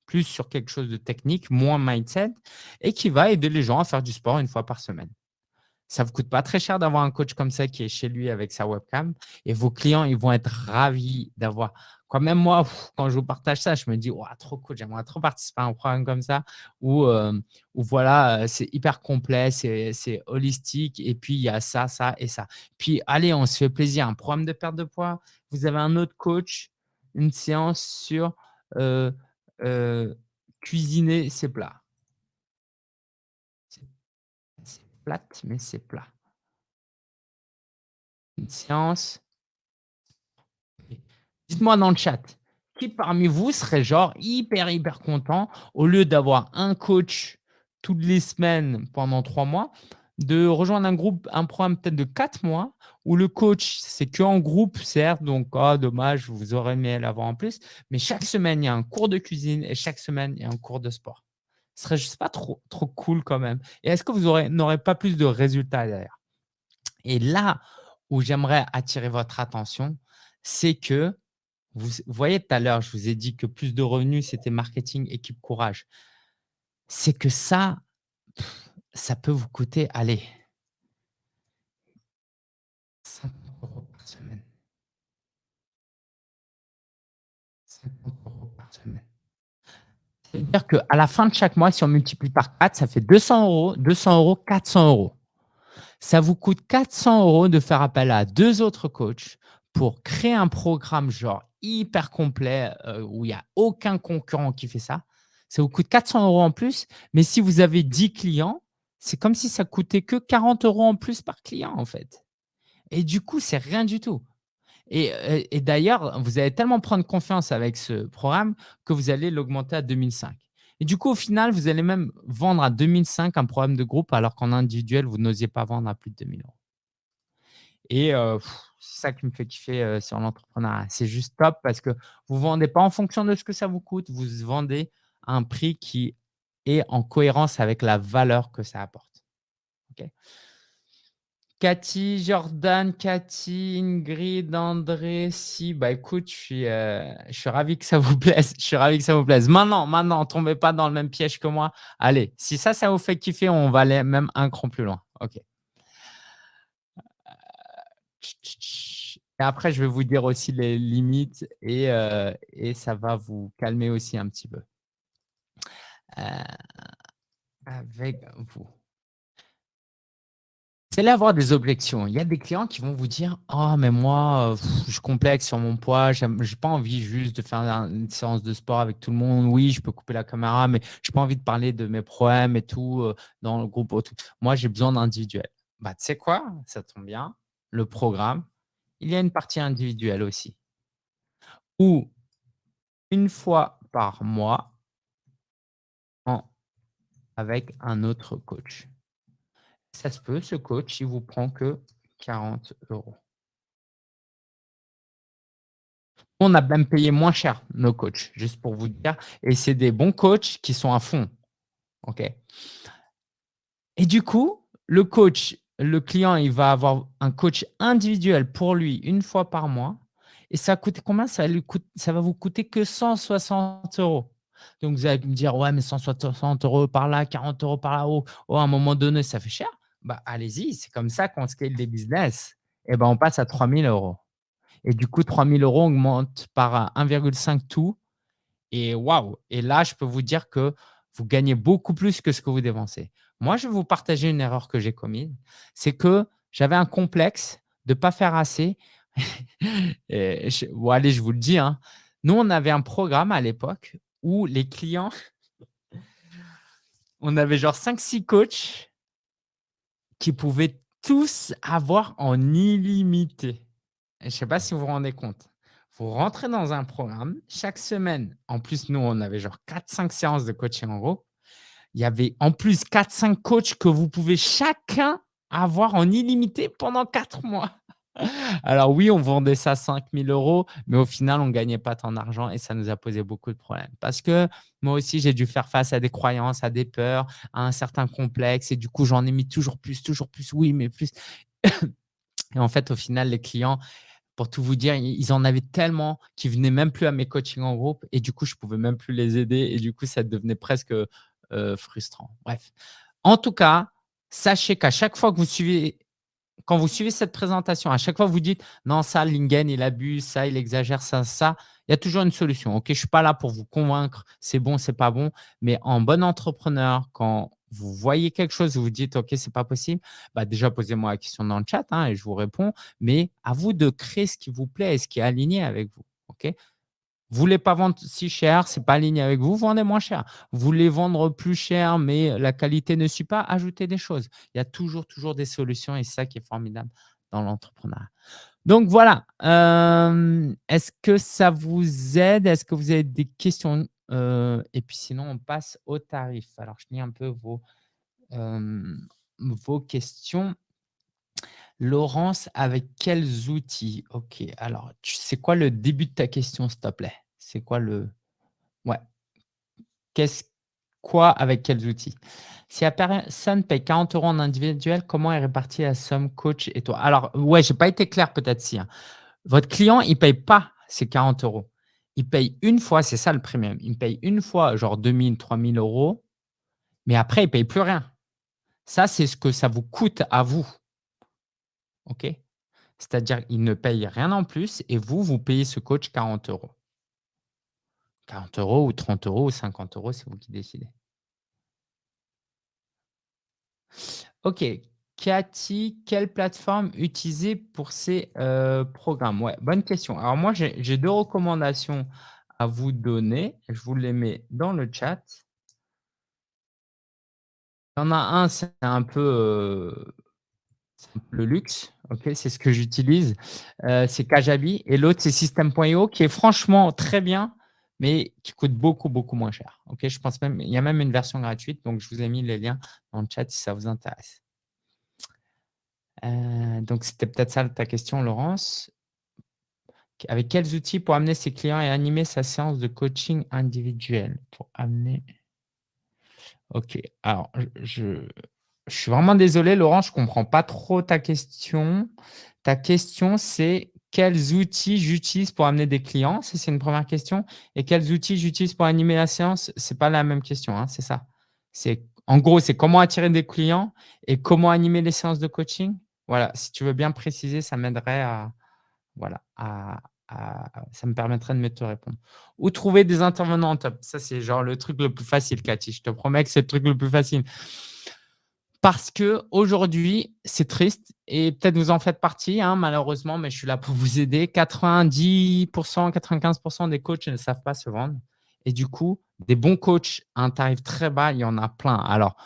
plus sur quelque chose de technique, moins mindset, et qui va aider les gens à faire du sport une fois par semaine. Ça ne vous coûte pas très cher d'avoir un coach comme ça qui est chez lui avec sa webcam et vos clients, ils vont être ravis d'avoir. Quand même moi, quand je vous partage ça, je me dis, trop cool, j'aimerais trop participer à un programme comme ça où, euh, voilà, euh, c'est hyper complet, c'est holistique et puis il y a ça, ça et ça. Puis allez, on se fait plaisir. Un programme de perte de poids, vous avez un autre coach, une séance sur euh, cuisiner ses plats. C'est plate, mais c'est plat. Une séance. Dites-moi dans le chat, qui parmi vous serait genre hyper, hyper content au lieu d'avoir un coach toutes les semaines pendant trois mois, de rejoindre un groupe, un programme peut-être de quatre mois où le coach, c'est que groupe, certes, donc oh, dommage, vous aurez aimé l'avoir en plus, mais chaque semaine, il y a un cours de cuisine et chaque semaine, il y a un cours de sport. Ce serait juste pas trop, trop cool quand même. Et est-ce que vous n'aurez pas plus de résultats derrière? Et là où j'aimerais attirer votre attention, c'est que vous, voyez tout à l'heure, je vous ai dit que plus de revenus, c'était marketing, équipe, courage. C'est que ça, ça peut vous coûter, allez, 50 euros par semaine. 50 euros par semaine. C'est-à-dire qu'à la fin de chaque mois, si on multiplie par 4, ça fait 200 euros, 200 euros, 400 euros. Ça vous coûte 400 euros de faire appel à deux autres coachs pour créer un programme genre hyper complet euh, où il n'y a aucun concurrent qui fait ça. Ça vous coûte 400 euros en plus, mais si vous avez 10 clients, c'est comme si ça coûtait que 40 euros en plus par client en fait. Et du coup, c'est rien du tout. Et, et d'ailleurs, vous allez tellement prendre confiance avec ce programme que vous allez l'augmenter à 2005. Et du coup, au final, vous allez même vendre à 2005 un programme de groupe alors qu'en individuel, vous n'osiez pas vendre à plus de 2000 euros. Et c'est ça qui me fait kiffer sur l'entrepreneuriat. C'est juste top parce que vous ne vendez pas en fonction de ce que ça vous coûte, vous vendez à un prix qui est en cohérence avec la valeur que ça apporte. Cathy, Jordan, Cathy, Ingrid, André, si, bah écoute, je suis, je suis ravi que ça vous plaise. Je suis ravi que ça vous plaise. Maintenant, maintenant, tombez pas dans le même piège que moi. Allez, si ça, ça vous fait kiffer, on va aller même un cran plus loin. OK. Et après, je vais vous dire aussi les limites et, et ça va vous calmer aussi un petit peu. avec vous. C'est là avoir des objections. Il y a des clients qui vont vous dire oh, mais moi, je complexe sur mon poids, je n'ai pas envie juste de faire une séance de sport avec tout le monde. Oui, je peux couper la caméra, mais je n'ai pas envie de parler de mes problèmes et tout dans le groupe. Moi, j'ai besoin d'individuel. Bah, tu sais quoi? Ça tombe bien le programme, il y a une partie individuelle aussi. Où une fois par mois, avec un autre coach. Ça se peut, ce coach, il vous prend que 40 euros. On a même payé moins cher nos coachs, juste pour vous dire. Et c'est des bons coachs qui sont à fond. Et du coup, le coach, le client, il va avoir un coach individuel pour lui une fois par mois. Et ça coûte combien? Ça, va vous coûter que 160 euros. Donc, vous allez me dire, ouais, mais 160 euros par là, 40 euros par là, oh, oh, à un moment donné, ça fait cher. Bah, allez-y, c'est comme ça qu'on scale des business. Et ben, on passe à 3000 euros. Et du coup, 3000 euros augmente par 1,5 tout. Et waouh! Et là, je peux vous dire que vous gagnez beaucoup plus que ce que vous dépensez. Moi, je vais vous partager une erreur que j'ai commise, c'est que j'avais un complexe de ne pas faire assez allez, je vous le dis, hein, nous, on avait un programme à l'époque où les clients on avait genre 5-6 coachs qui pouvaient tous avoir en illimité. Je ne sais pas si vous vous rendez compte. Vous rentrez dans un programme, chaque semaine, en plus, nous, on avait genre 4-5 séances de coaching en groupe. Il y avait en plus 4-5 coachs que vous pouvez chacun avoir en illimité pendant 4 mois. Alors oui, on vendait ça 5 000 euros, mais au final, on ne gagnait pas tant d'argent et ça nous a posé beaucoup de problèmes. Parce que moi aussi, j'ai dû faire face à des croyances, à des peurs, à un certain complexe et du coup, j'en ai mis toujours plus, toujours plus, oui, mais plus. et en fait, au final, les clients, pour tout vous dire, ils en avaient tellement qu'ils venaient même plus à mes coachings en groupe et du coup, je ne pouvais même plus les aider et du coup, ça devenait presque frustrant. Bref. En tout cas, sachez qu'à chaque fois que vous suivez quand vous suivez cette présentation, à chaque fois, vous dites « Non, ça, Lingen, il abuse, ça, il exagère, ça, ça », il y a toujours une solution. Ok, Je ne suis pas là pour vous convaincre, c'est bon, c'est pas bon. Mais en bon entrepreneur, quand vous voyez quelque chose, vous vous dites « Ok, c'est pas possible bah, déjà, posez-moi la question dans le chat hein, et je vous réponds. Mais à vous de créer ce qui vous plaît et ce qui est aligné avec vous. ok? Vous voulez pas vendre si cher, c'est pas aligné avec vous, vendez moins cher. Vous voulez vendre plus cher, mais la qualité ne suit pas, ajoutez des choses. Il y a toujours, toujours des solutions et c'est ça qui est formidable dans l'entrepreneuriat. Donc voilà, euh, est-ce que ça vous aide? Est-ce que vous avez des questions? Euh, Et puis sinon, on passe au tarif. Alors, je lis un peu vos, euh, vos questions. Laurence, avec quels outils? Ok, alors, c'est quoi le début de ta question, s'il te plaît? C'est quoi le… Ouais. Qu'est-ce quoi avec quels outils? Si la personne paye 40 euros en individuel, comment est répartie la somme coach et toi? Alors, ouais, je n'ai pas été clair peut-être si. Hein. Votre client, il ne paye pas ces 40 euros. Il paye une fois, c'est ça le premium. Il paye une fois, genre 2000, 3000 euros, mais après, il ne paye plus rien. Ça, c'est ce que ça vous coûte à vous. OK? C'est-à-dire qu'il ne paye rien en plus et vous, vous payez ce coach 40 euros. 40 euros ou 30 euros ou 50 euros, c'est vous qui décidez. OK. Cathy, quelle plateforme utiliser pour ces euh, programmes? Ouais, bonne question. Alors moi, j'ai deux recommandations à vous donner. Je vous les mets dans le chat. Il y en a un, c'est un peu euh, le luxe, c'est ce que j'utilise, euh, c'est Kajabi, et l'autre c'est System.io qui est franchement très bien, mais qui coûte beaucoup, beaucoup moins cher. Je pense même, il y a même une version gratuite, donc je vous ai mis les liens dans le chat si ça vous intéresse. Euh, donc, c'était peut-être ça ta question, Laurence. Avec quels outils pour amener ses clients et animer sa séance de coaching individuel? Pour amener… Ok, alors, je, je suis vraiment désolé, Laurent, je ne comprends pas trop ta question. Ta question, c'est quels outils j'utilise pour amener des clients? C'est une première question. Et quels outils j'utilise pour animer la séance? Ce n'est pas la même question, hein, c'est ça. En gros, c'est comment attirer des clients et comment animer les séances de coaching. Voilà, si tu veux bien préciser, ça m'aiderait à, voilà, ça me permettrait de mieux te répondre. Ou trouver des intervenants. Ça, c'est genre le truc le plus facile, Cathy. Je te promets que c'est le truc le plus facile. Parce qu'aujourd'hui, c'est triste et peut-être vous en faites partie, hein, malheureusement, mais je suis là pour vous aider. 90%, 95% des coachs ne savent pas se vendre. Et du coup, des bons coachs à un tarif très bas, il y en a plein. Alors,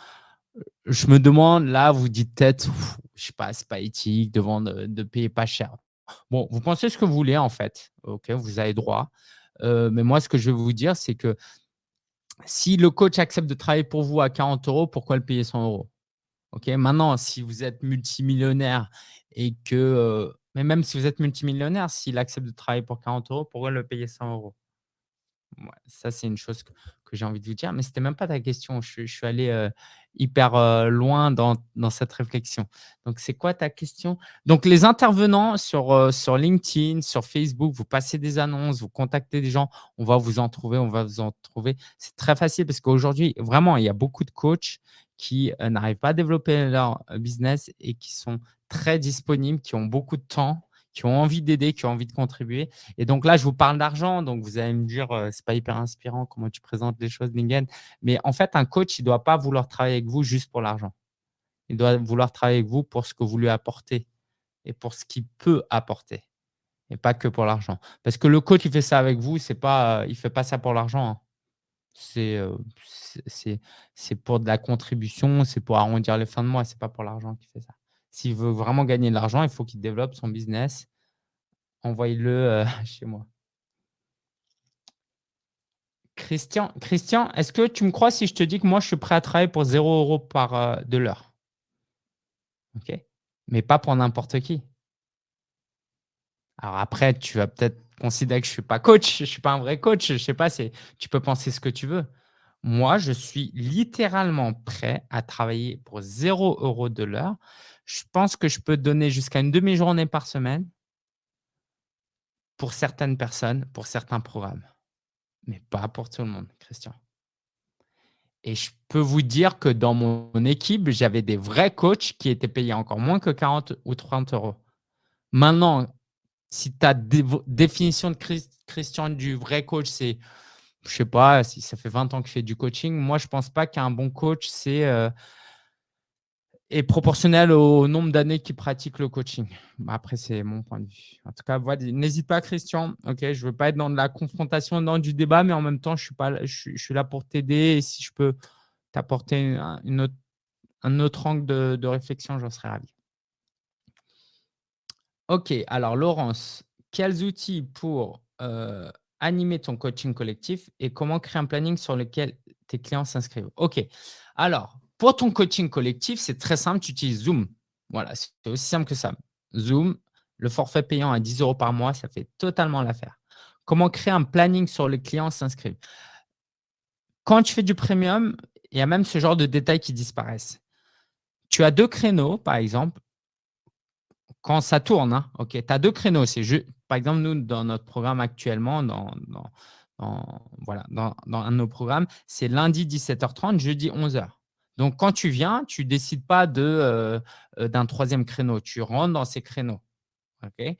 je me demande, là, vous dites peut-être, je sais pas, c'est pas éthique de vendre, de payer pas cher. Bon, vous pensez ce que vous voulez, en fait. OK, vous avez droit. Euh, mais moi, ce que je vais vous dire, c'est que si le coach accepte de travailler pour vous à 40 euros, pourquoi le payer 100 euros? Maintenant, si vous êtes multimillionnaire et que, euh, mais même si vous êtes multimillionnaire, s'il accepte de travailler pour 40 euros, pourquoi le payer 100 euros? Ça, c'est une chose que, j'ai envie de vous dire, mais ce n'était même pas ta question. Je, suis allé euh, hyper euh, loin dans, cette réflexion. Donc, c'est quoi ta question? Donc, les intervenants sur, sur LinkedIn, sur Facebook, vous passez des annonces, vous contactez des gens, on va vous en trouver, on va vous en trouver. C'est très facile parce qu'aujourd'hui, vraiment, il y a beaucoup de coachs qui euh, n'arrivent pas à développer leur euh, business et qui sont très disponibles, qui ont beaucoup de temps, qui ont envie d'aider, qui ont envie de contribuer. Et donc là, je vous parle d'argent, donc vous allez me dire, ce c'est pas hyper inspirant comment tu présentes les choses, Ningen. Mais en fait, un coach, il ne doit pas vouloir travailler avec vous juste pour l'argent. Il doit vouloir travailler avec vous pour ce que vous lui apportez et pour ce qu'il peut apporter et pas que pour l'argent. Parce que le coach qui fait ça avec vous, pas, il ne fait pas ça pour l'argent. Hein. C'est pour de la contribution, c'est pour arrondir les fins de mois, ce n'est pas pour l'argent qu'il fait ça. S'il veut vraiment gagner de l'argent, il faut qu'il développe son business. Envoyez-le chez moi. Christian, Christian est-ce que tu me crois si je te dis que moi, je suis prêt à travailler pour 0 euros par de l'heure? OK Mais pas pour n'importe qui. Alors après, tu vas peut-être considérer que je ne suis pas coach, je ne suis pas un vrai coach, je ne sais pas, tu peux penser ce que tu veux. Moi, je suis littéralement prêt à travailler pour 0 euros de l'heure. Je pense que je peux donner jusqu'à une demi-journée par semaine pour certaines personnes, pour certains programmes, mais pas pour tout le monde, Christian. Et je peux vous dire que dans mon équipe, j'avais des vrais coachs qui étaient payés encore moins que 40 ou 30 euros. Maintenant, si ta définition de Christian du vrai coach, c'est, je ne sais pas, si ça fait 20 ans que je fais du coaching, moi, je pense pas qu'un bon coach, c'est euh, est proportionnel au nombre d'années qu'il pratique le coaching. Après, c'est mon point de vue. En tout cas, n'hésite pas, Christian. Ok, je ne veux pas être dans de la confrontation, dans du débat, mais en même temps, je suis, pas, je, suis là pour t'aider. Et si je peux t'apporter un autre angle de, de réflexion, j'en serais ravi. OK, alors Laurence, quels outils pour animer ton coaching collectif et comment créer un planning sur lequel tes clients s'inscrivent? OK, alors pour ton coaching collectif, c'est très simple, tu utilises Zoom. Voilà, c'est aussi simple que ça. Zoom, le forfait payant à 10 euros par mois, ça fait totalement l'affaire. Comment créer un planning sur les clients s'inscrivent? Quand tu fais du premium, il y a même ce genre de détails qui disparaissent. Tu as deux créneaux, par exemple, quand ça tourne, hein, ok, tu as deux créneaux. Par exemple, nous, dans notre programme actuellement, dans, voilà, dans, un de nos programmes, c'est lundi 17h30, jeudi 11h. Donc, quand tu viens, tu ne décides pas euh, euh, d'un troisième créneau. Tu rentres dans ces créneaux. ok?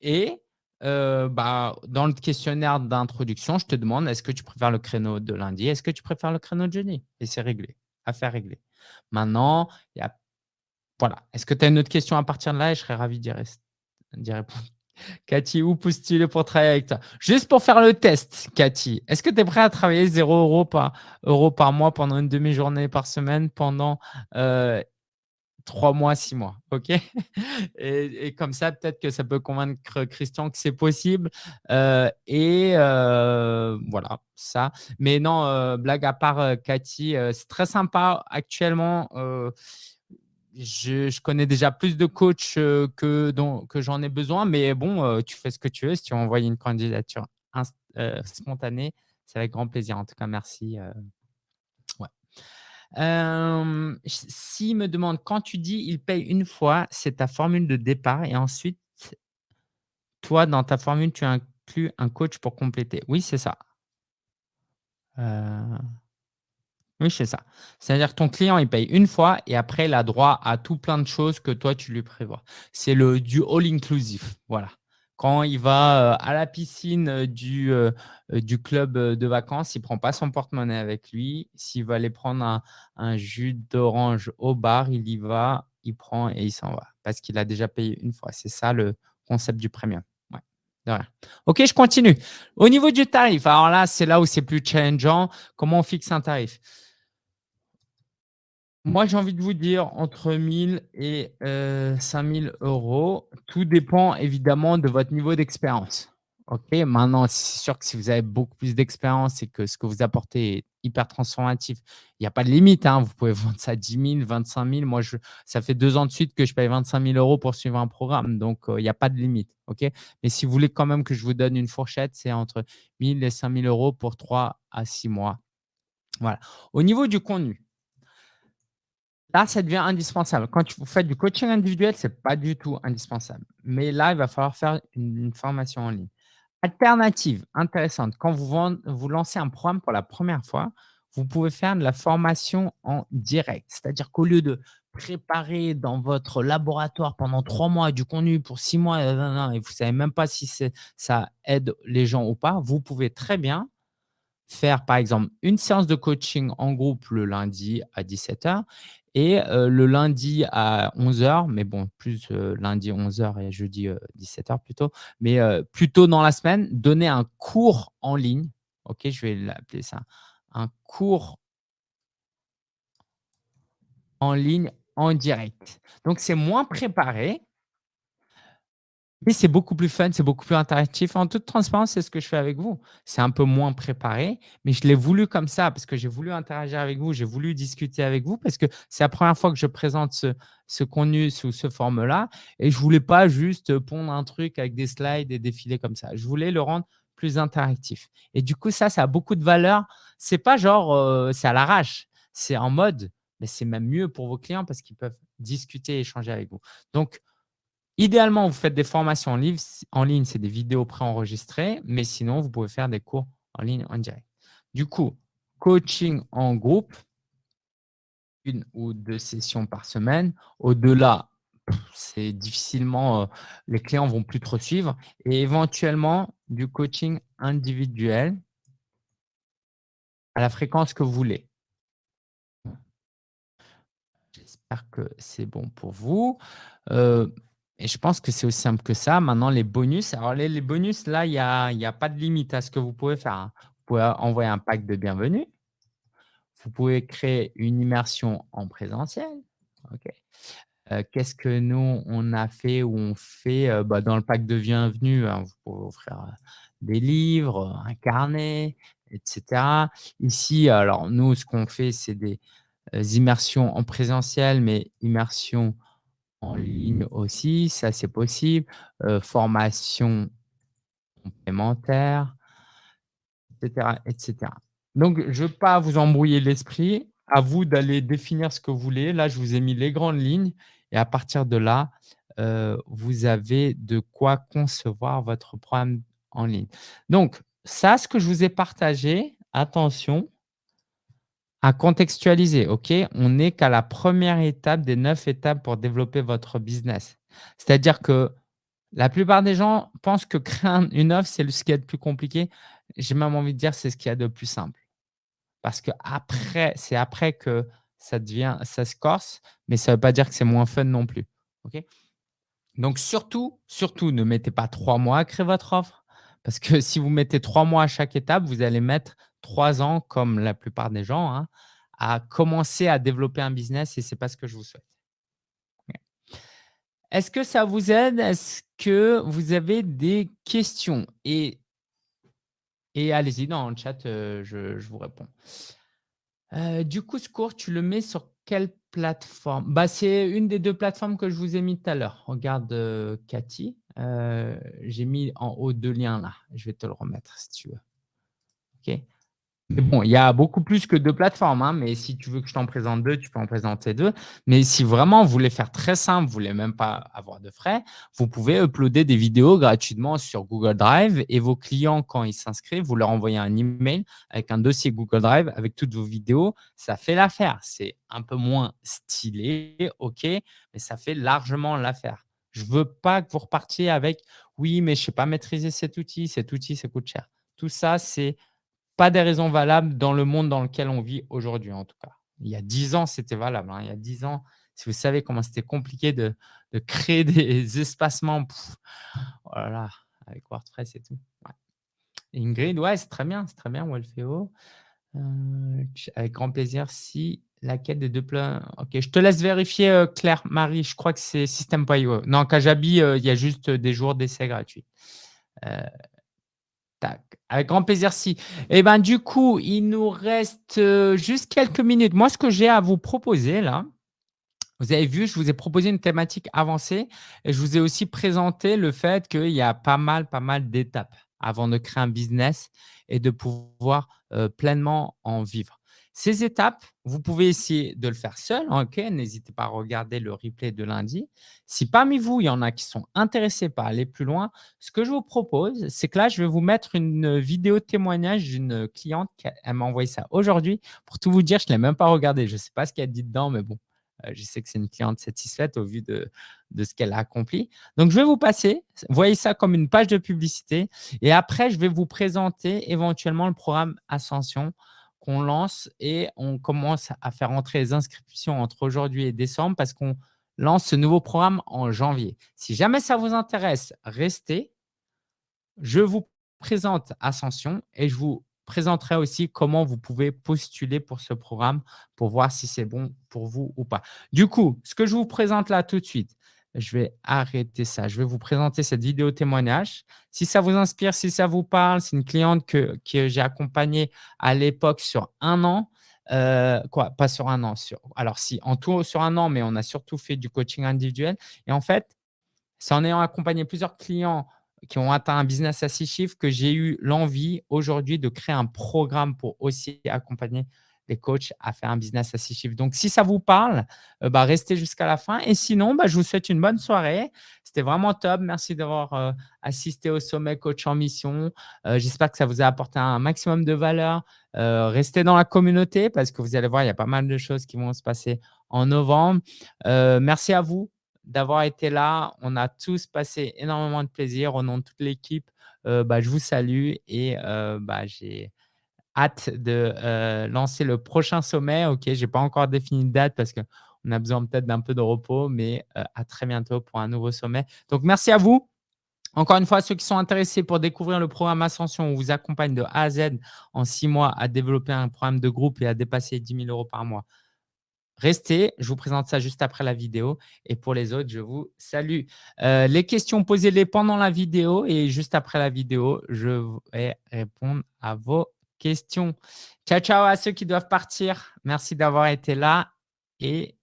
Et euh, bah, dans le questionnaire d'introduction, je te demande est-ce que tu préfères le créneau de lundi Est-ce que tu préfères le créneau de jeudi? Et c'est réglé, affaire réglée. Maintenant, il y a voilà. Est-ce que tu as une autre question à partir de là? Et je serais ravi d'y répondre. Cathy, où postuler pour travailler avec toi? Juste pour faire le test, Cathy, est-ce que tu es prêt à travailler 0 euros par, par mois pendant une demi-journée par semaine pendant euh, 3 mois, 6 mois? Ok? Et, comme ça, peut-être que ça peut convaincre Christian que c'est possible. Euh, et euh, voilà, ça. Mais non, euh, blague à part, Cathy, c'est très sympa actuellement je, connais déjà plus de coachs que, que j'en ai besoin, mais bon, tu fais ce que tu veux. Si tu envoies une candidature spontanée, c'est avec grand plaisir. En tout cas, merci. Ouais. S'il me demande, quand tu dis il paye une fois, c'est ta formule de départ et ensuite, toi, dans ta formule, tu inclus un coach pour compléter. Oui, c'est ça. Oui, c'est ça. C'est-à-dire que ton client, il paye une fois et après, il a droit à tout plein de choses que toi, tu lui prévois. C'est le du all-inclusive. Voilà. Quand il va euh, à la piscine euh, du, euh, du club de vacances, il ne prend pas son porte-monnaie avec lui. S'il va aller prendre un, jus d'orange au bar, il y va, il prend et il s'en va parce qu'il a déjà payé une fois. C'est ça le concept du premium. Ouais, Ok, je continue. Au niveau du tarif, alors là, c'est là où c'est plus challengeant. Comment on fixe un tarif? Moi, j'ai envie de vous dire entre 1000 et 5000 euros. Tout dépend évidemment de votre niveau d'expérience. Ok, maintenant, c'est sûr que si vous avez beaucoup plus d'expérience et que ce que vous apportez est hyper transformatif, il n'y a pas de limite. Hein. Vous pouvez vendre ça à 10 000, 25 000. Moi, ça fait deux ans de suite que je paye 25 000 euros pour suivre un programme. Donc, il n'y a pas de limite. ok Mais si vous voulez quand même que je vous donne une fourchette, c'est entre 1000 et 5000 euros pour 3 à 6 mois. Voilà. Au niveau du contenu, Là, ça devient indispensable. Quand vous faites du coaching individuel, ce n'est pas du tout indispensable. Mais là, il va falloir faire une, formation en ligne. Alternative intéressante, quand vous, vous lancez un programme pour la première fois, vous pouvez faire de la formation en direct. C'est-à-dire qu'au lieu de préparez dans votre laboratoire pendant 3 mois du contenu pour 6 mois et vous ne savez même pas si ça aide les gens ou pas, vous pouvez très bien faire, par exemple, une séance de coaching en groupe le lundi à 17 et le lundi à 11 heures, mais bon, plus lundi 11 heures et jeudi 17 heures plutôt, mais plutôt dans la semaine, donner un cours en ligne. OK, je vais l'appeler ça un cours en ligne en direct. Donc, c'est moins préparé, mais c'est beaucoup plus fun, c'est beaucoup plus interactif. En toute transparence, c'est ce que je fais avec vous. C'est un peu moins préparé, mais je l'ai voulu comme ça parce que j'ai voulu interagir avec vous, j'ai voulu discuter avec vous parce que c'est la première fois que je présente ce, contenu sous ce forme-là et je ne voulais pas juste pondre un truc avec des slides et défiler comme ça. Je voulais le rendre plus interactif. Et du coup, ça, ça a beaucoup de valeur. Ce n'est pas genre, euh, c'est à l'arrache. C'est en mode, mais c'est même mieux pour vos clients parce qu'ils peuvent discuter et échanger avec vous. Donc, Idéalement, vous faites des formations en ligne, en ligne c'est des vidéos préenregistrées, mais sinon, vous pouvez faire des cours en ligne en direct. Du coup, coaching en groupe, une ou deux sessions par semaine. Au-delà, c'est difficilement, euh, les clients vont plus trop suivre. Et éventuellement, du coaching individuel à la fréquence que vous voulez. J'espère que c'est bon pour vous. Euh, je pense que c'est aussi simple que ça. Maintenant, les bonus. Alors, les, bonus, là, il n'y a, y a pas de limite à ce que vous pouvez faire. Hein. Vous pouvez envoyer un pack de bienvenue. Vous pouvez créer une immersion en présentiel. Euh, qu'est-ce que nous, on a fait ou on fait euh, bah, dans le pack de bienvenue hein, Vous pouvez offrir euh, des livres, un carnet, etc. Ici, alors nous, ce qu'on fait, c'est des immersions en présentiel, mais immersions en ligne aussi, ça c'est possible. formation complémentaire, etc., etc. Donc, je ne veux pas vous embrouiller l'esprit. À vous d'aller définir ce que vous voulez. Là, je vous ai mis les grandes lignes et à partir de là, vous avez de quoi concevoir votre programme en ligne. Donc, ça, ce que je vous ai partagé, attention, à contextualiser, OK? On n'est qu'à la première étape des neuf étapes pour développer votre business. C'est-à-dire que la plupart des gens pensent que créer une offre, c'est ce qui est le plus compliqué. J'ai même envie de dire c'est ce qu'il y a de plus simple. Parce que après, c'est après que ça devient, ça se corse, mais ça ne veut pas dire que c'est moins fun non plus. OK? Donc surtout, surtout, ne mettez pas trois mois à créer votre offre. Parce que si vous mettez trois mois à chaque étape, vous allez mettre trois ans, comme la plupart des gens, hein, à commencer à développer un business et ce n'est pas ce que je vous souhaite. Est-ce que ça vous aide? Est-ce que vous avez des questions? Et, et allez-y, dans le chat, euh, je, vous réponds. Euh, du coup, ce cours, tu le mets sur quelle plateforme? Bah, C'est une des deux plateformes que je vous ai mis tout à l'heure. Regarde, euh, Cathy. J'ai mis en haut deux liens là. Je vais te le remettre si tu veux. OK Bon, il y a beaucoup plus que deux plateformes, hein, mais si tu veux que je t'en présente deux, tu peux en présenter deux. Mais si vraiment vous voulez faire très simple, vous ne voulez même pas avoir de frais, vous pouvez uploader des vidéos gratuitement sur Google Drive et vos clients, quand ils s'inscrivent, vous leur envoyez un email avec un dossier Google Drive avec toutes vos vidéos. Ça fait l'affaire. C'est un peu moins stylé, OK, mais ça fait largement l'affaire. Je ne veux pas que vous repartiez avec « oui, mais je ne sais pas maîtriser cet outil, cet outil, ça coûte cher ». Tout ça, c'est pas des raisons valables dans le monde dans lequel on vit aujourd'hui, en tout cas. Il y a dix ans, c'était valable. Hein. Il y a dix ans, si vous savez comment c'était compliqué de, créer des espacements, voilà, oh avec WordPress et tout. Ingrid, ouais, c'est très bien, c'est très bien, Wolfeo. Euh, avec grand plaisir, si laquelle des deux plans. Ok, je te laisse vérifier, euh, Claire, Marie, je crois que c'est System.io. Non, Kajabi, euh, il y a juste des jours d'essai gratuits. Avec grand plaisir, si. Eh ben, du coup, il nous reste euh, juste quelques minutes. Moi, ce que j'ai à vous proposer là, vous avez vu, je vous ai proposé une thématique avancée et je vous ai aussi présenté le fait qu'il y a pas mal, pas mal d'étapes avant de créer un business et de pouvoir euh, pleinement en vivre. Ces étapes, vous pouvez essayer de le faire seul. Ok, N'hésitez pas à regarder le replay de lundi. Si parmi vous, il y en a qui sont intéressés par aller plus loin, ce que je vous propose, c'est que là, je vais vous mettre une vidéo témoignage d'une cliente qui m'a envoyé ça aujourd'hui. Pour tout vous dire, je ne l'ai même pas regardé. Je ne sais pas ce qu'elle dit dedans, mais bon, je sais que c'est une cliente satisfaite au vu de, de ce qu'elle a accompli. Donc, je vais vous passer, voyez ça comme une page de publicité. Et après, je vais vous présenter éventuellement le programme Ascension qu'on lance et on commence à faire entrer les inscriptions entre aujourd'hui et décembre parce qu'on lance ce nouveau programme en janvier. Si jamais ça vous intéresse, restez. Je vous présente Ascension et je vous présenterai aussi comment vous pouvez postuler pour ce programme pour voir si c'est bon pour vous ou pas. Du coup, ce que je vous présente là tout de suite, je vais arrêter ça. Je vais vous présenter cette vidéo témoignage. Si ça vous inspire, si ça vous parle, c'est une cliente que, j'ai accompagnée à l'époque sur un an. Euh, quoi Pas sur un an. Alors, si, en tout sur un an, mais on a surtout fait du coaching individuel. Et en fait, c'est en ayant accompagné plusieurs clients qui ont atteint un business à six chiffres que j'ai eu l'envie aujourd'hui de créer un programme pour aussi accompagner les coachs à faire un business à six chiffres. Donc, si ça vous parle, euh, bah, restez jusqu'à la fin. Et sinon, bah, je vous souhaite une bonne soirée. C'était vraiment top. Merci d'avoir euh, assisté au sommet Coach en Mission. Euh, j'espère que ça vous a apporté un maximum de valeur. restez dans la communauté parce que vous allez voir, il y a pas mal de choses qui vont se passer en novembre. merci à vous d'avoir été là. On a tous passé énormément de plaisir au nom de toute l'équipe. Bah, je vous salue et bah, j'ai hâte de euh, lancer le prochain sommet. Ok, je n'ai pas encore défini de date parce qu'on a besoin peut-être d'un peu de repos, mais euh, à très bientôt pour un nouveau sommet. Donc, merci à vous. Encore une fois, ceux qui sont intéressés pour découvrir le programme Ascension, on vous accompagne de A à Z en six mois à développer un programme de groupe et à dépasser 10 000 euros par mois. Restez, je vous présente ça juste après la vidéo. Et pour les autres, je vous salue. Euh, les questions, posez-les pendant la vidéo et juste après la vidéo, je vais répondre à vos questions. Ciao, ciao à ceux qui doivent partir. Merci d'avoir été là. Et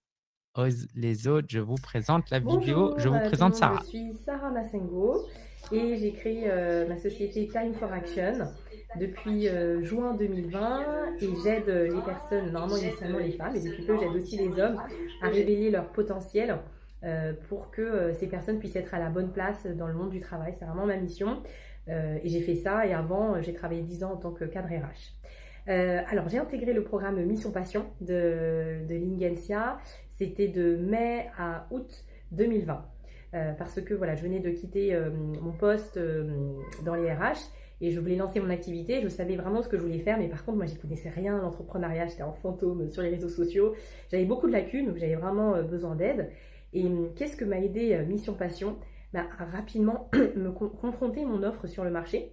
les autres, je vous présente la vidéo. Je vous présente Sarah. Je suis Sarah Massengo et j'ai créé euh, ma société Time for Action depuis euh, juin 2020 et j'aide les personnes, normalement initialement les femmes, et depuis peu j'aide aussi les hommes à révéler leur potentiel euh, pour que ces personnes puissent être à la bonne place dans le monde du travail. C'est vraiment ma mission. Euh, et j'ai fait ça et avant, euh, j'ai travaillé 10 ans en tant que cadre RH. Euh, alors, j'ai intégré le programme Mission Passion de, Lingensia. C'était de mai à août 2020. parce que voilà, je venais de quitter mon poste dans les RH et je voulais lancer mon activité. Je savais vraiment ce que je voulais faire, mais par contre, moi, j'y connaissais rien à l'entrepreneuriat. J'étais en fantôme sur les réseaux sociaux. J'avais beaucoup de lacunes, donc j'avais vraiment besoin d'aide. Et qu'est-ce que m'a aidé Mission Passion? Bah, rapidement me confronter mon offre sur le marché,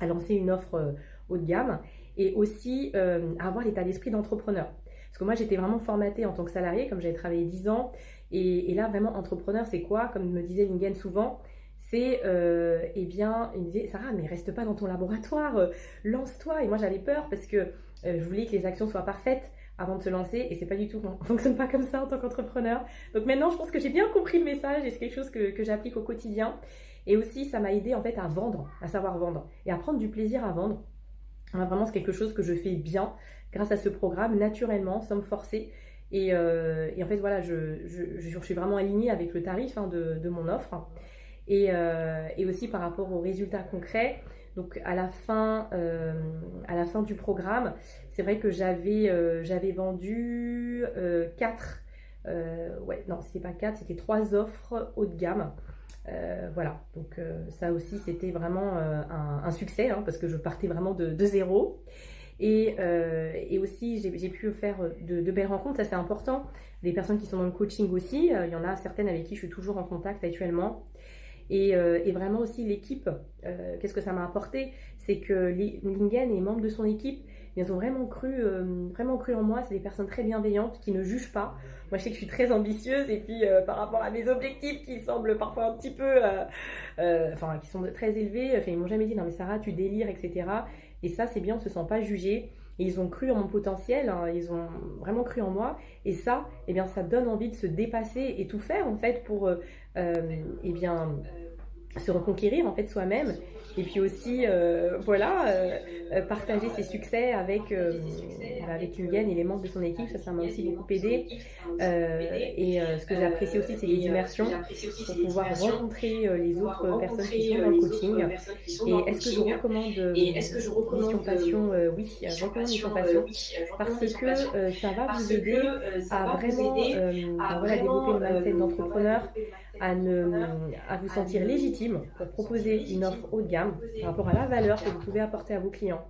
à lancer une offre euh, haut de gamme et aussi euh, avoir l'état d'esprit d'entrepreneur. Parce que moi, j'étais vraiment formatée en tant que salarié, comme j'avais travaillé 10 ans. Et, là, vraiment, entrepreneur, c'est quoi? Comme me disait Lingen souvent, c'est, euh, eh bien, il me disait, Sarah, mais reste pas dans ton laboratoire, lance-toi. Et moi, j'avais peur parce que je voulais que les actions soient parfaites avant de se lancer et c'est pas du tout, on fonctionne pas comme ça en tant qu'entrepreneur. Donc maintenant, je pense que j'ai bien compris le message et c'est quelque chose que, que j'applique au quotidien. Et aussi, ça m'a aidé en fait à vendre, à savoir vendre et à prendre du plaisir à vendre. Vraiment, c'est quelque chose que je fais bien grâce à ce programme, naturellement, sans me forcer. Et, euh, en fait, voilà, je, je, je, suis vraiment alignée avec le tarif hein, de, de, mon offre. Et, euh, et, aussi par rapport aux résultats concrets, donc à la fin, euh, à la fin du programme, c'est vrai que j'avais euh, vendu euh, 4, euh, ouais non c'était pas 4, c'était 3 offres haut de gamme. Euh, voilà, donc ça aussi c'était vraiment un, succès hein, parce que je partais vraiment de, zéro. Et, et, aussi, j'ai pu faire de, belles rencontres, ça c'est important. Des personnes qui sont dans le coaching aussi, il y en a certaines avec qui je suis toujours en contact actuellement. Et, euh, et vraiment aussi l'équipe, euh, qu'est-ce que ça m'a apporté? C'est que Lingen et membres de son équipe, ils ont vraiment cru, euh, vraiment cru en moi. C'est des personnes très bienveillantes qui ne jugent pas. Moi, je sais que je suis très ambitieuse et puis par rapport à mes objectifs qui semblent parfois un petit peu, enfin, qui sont très élevés, ils m'ont jamais dit non mais Sarah, tu délires, etc. Et ça, c'est bien, on se sent pas jugé. Et ils ont cru en mon potentiel, hein, ils ont vraiment cru en moi. Et ça, eh bien, ça donne envie de se dépasser et tout faire en fait pour, euh, euh eh bien, se reconquérir en fait soi-même et puis aussi euh, voilà euh, euh, partager ses succès avec euh, avec Ingen et les membres de son équipe ça ça m'a aussi beaucoup aidé. Et ce que j'ai apprécié aussi c'est les immersions pour pouvoir rencontrer les autres personnes qui sont dans le coaching. Et est-ce que je recommande Mission Passion oui recommande Mission Passion parce que ça va vous aider à vraiment voilà, développer une mindset d'entrepreneur à, ne, à vous sentir légitime pour proposer une offre haut de gamme par rapport à la valeur que vous pouvez apporter à vos clients.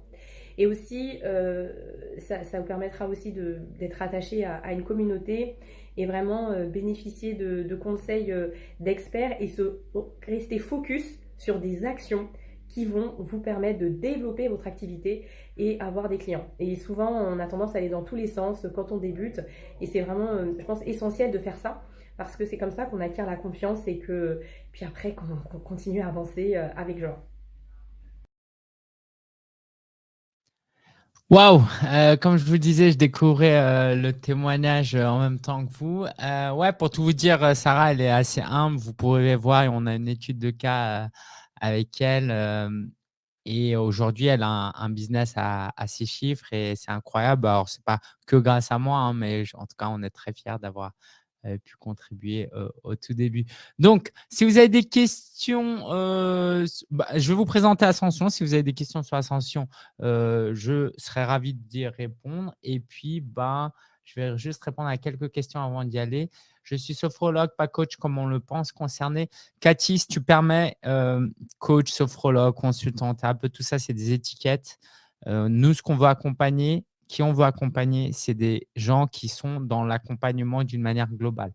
Et aussi, euh, ça, ça, vous permettra aussi d'être attaché à, à, une communauté et vraiment euh, bénéficier de, de conseils euh, d'experts et se rester focus sur des actions qui vont vous permettre de développer votre activité et avoir des clients. Et souvent, on a tendance à aller dans tous les sens quand on débute. Et c'est vraiment, je pense, essentiel de faire ça parce que c'est comme ça qu'on acquiert la confiance et que puis après qu'on continue à avancer euh, avec joie. Waouh euh, Comme je vous disais, je découvrais euh, le témoignage en même temps que vous. Ouais, pour tout vous dire, Sarah, elle est assez humble. Vous pourrez voir, on a une étude de cas avec elle. et aujourd'hui, elle a un, business à, six chiffres et c'est incroyable. Alors, c'est pas que grâce à moi, hein, mais en tout cas, on est très fiers d'avoir pu contribuer au tout début. Donc, si vous avez des questions, bah, je vais vous présenter Ascension. Si vous avez des questions sur Ascension, je serais ravi d'y répondre. Et puis, bah, je vais juste répondre à quelques questions avant d'y aller. Je suis sophrologue, pas coach comme on le pense concerné. Cathy, si tu permets, coach, sophrologue, consultante, un peu tout ça, c'est des étiquettes. nous, ce qu'on veut accompagner, qui on veut accompagner, c'est des gens qui sont dans l'accompagnement d'une manière globale.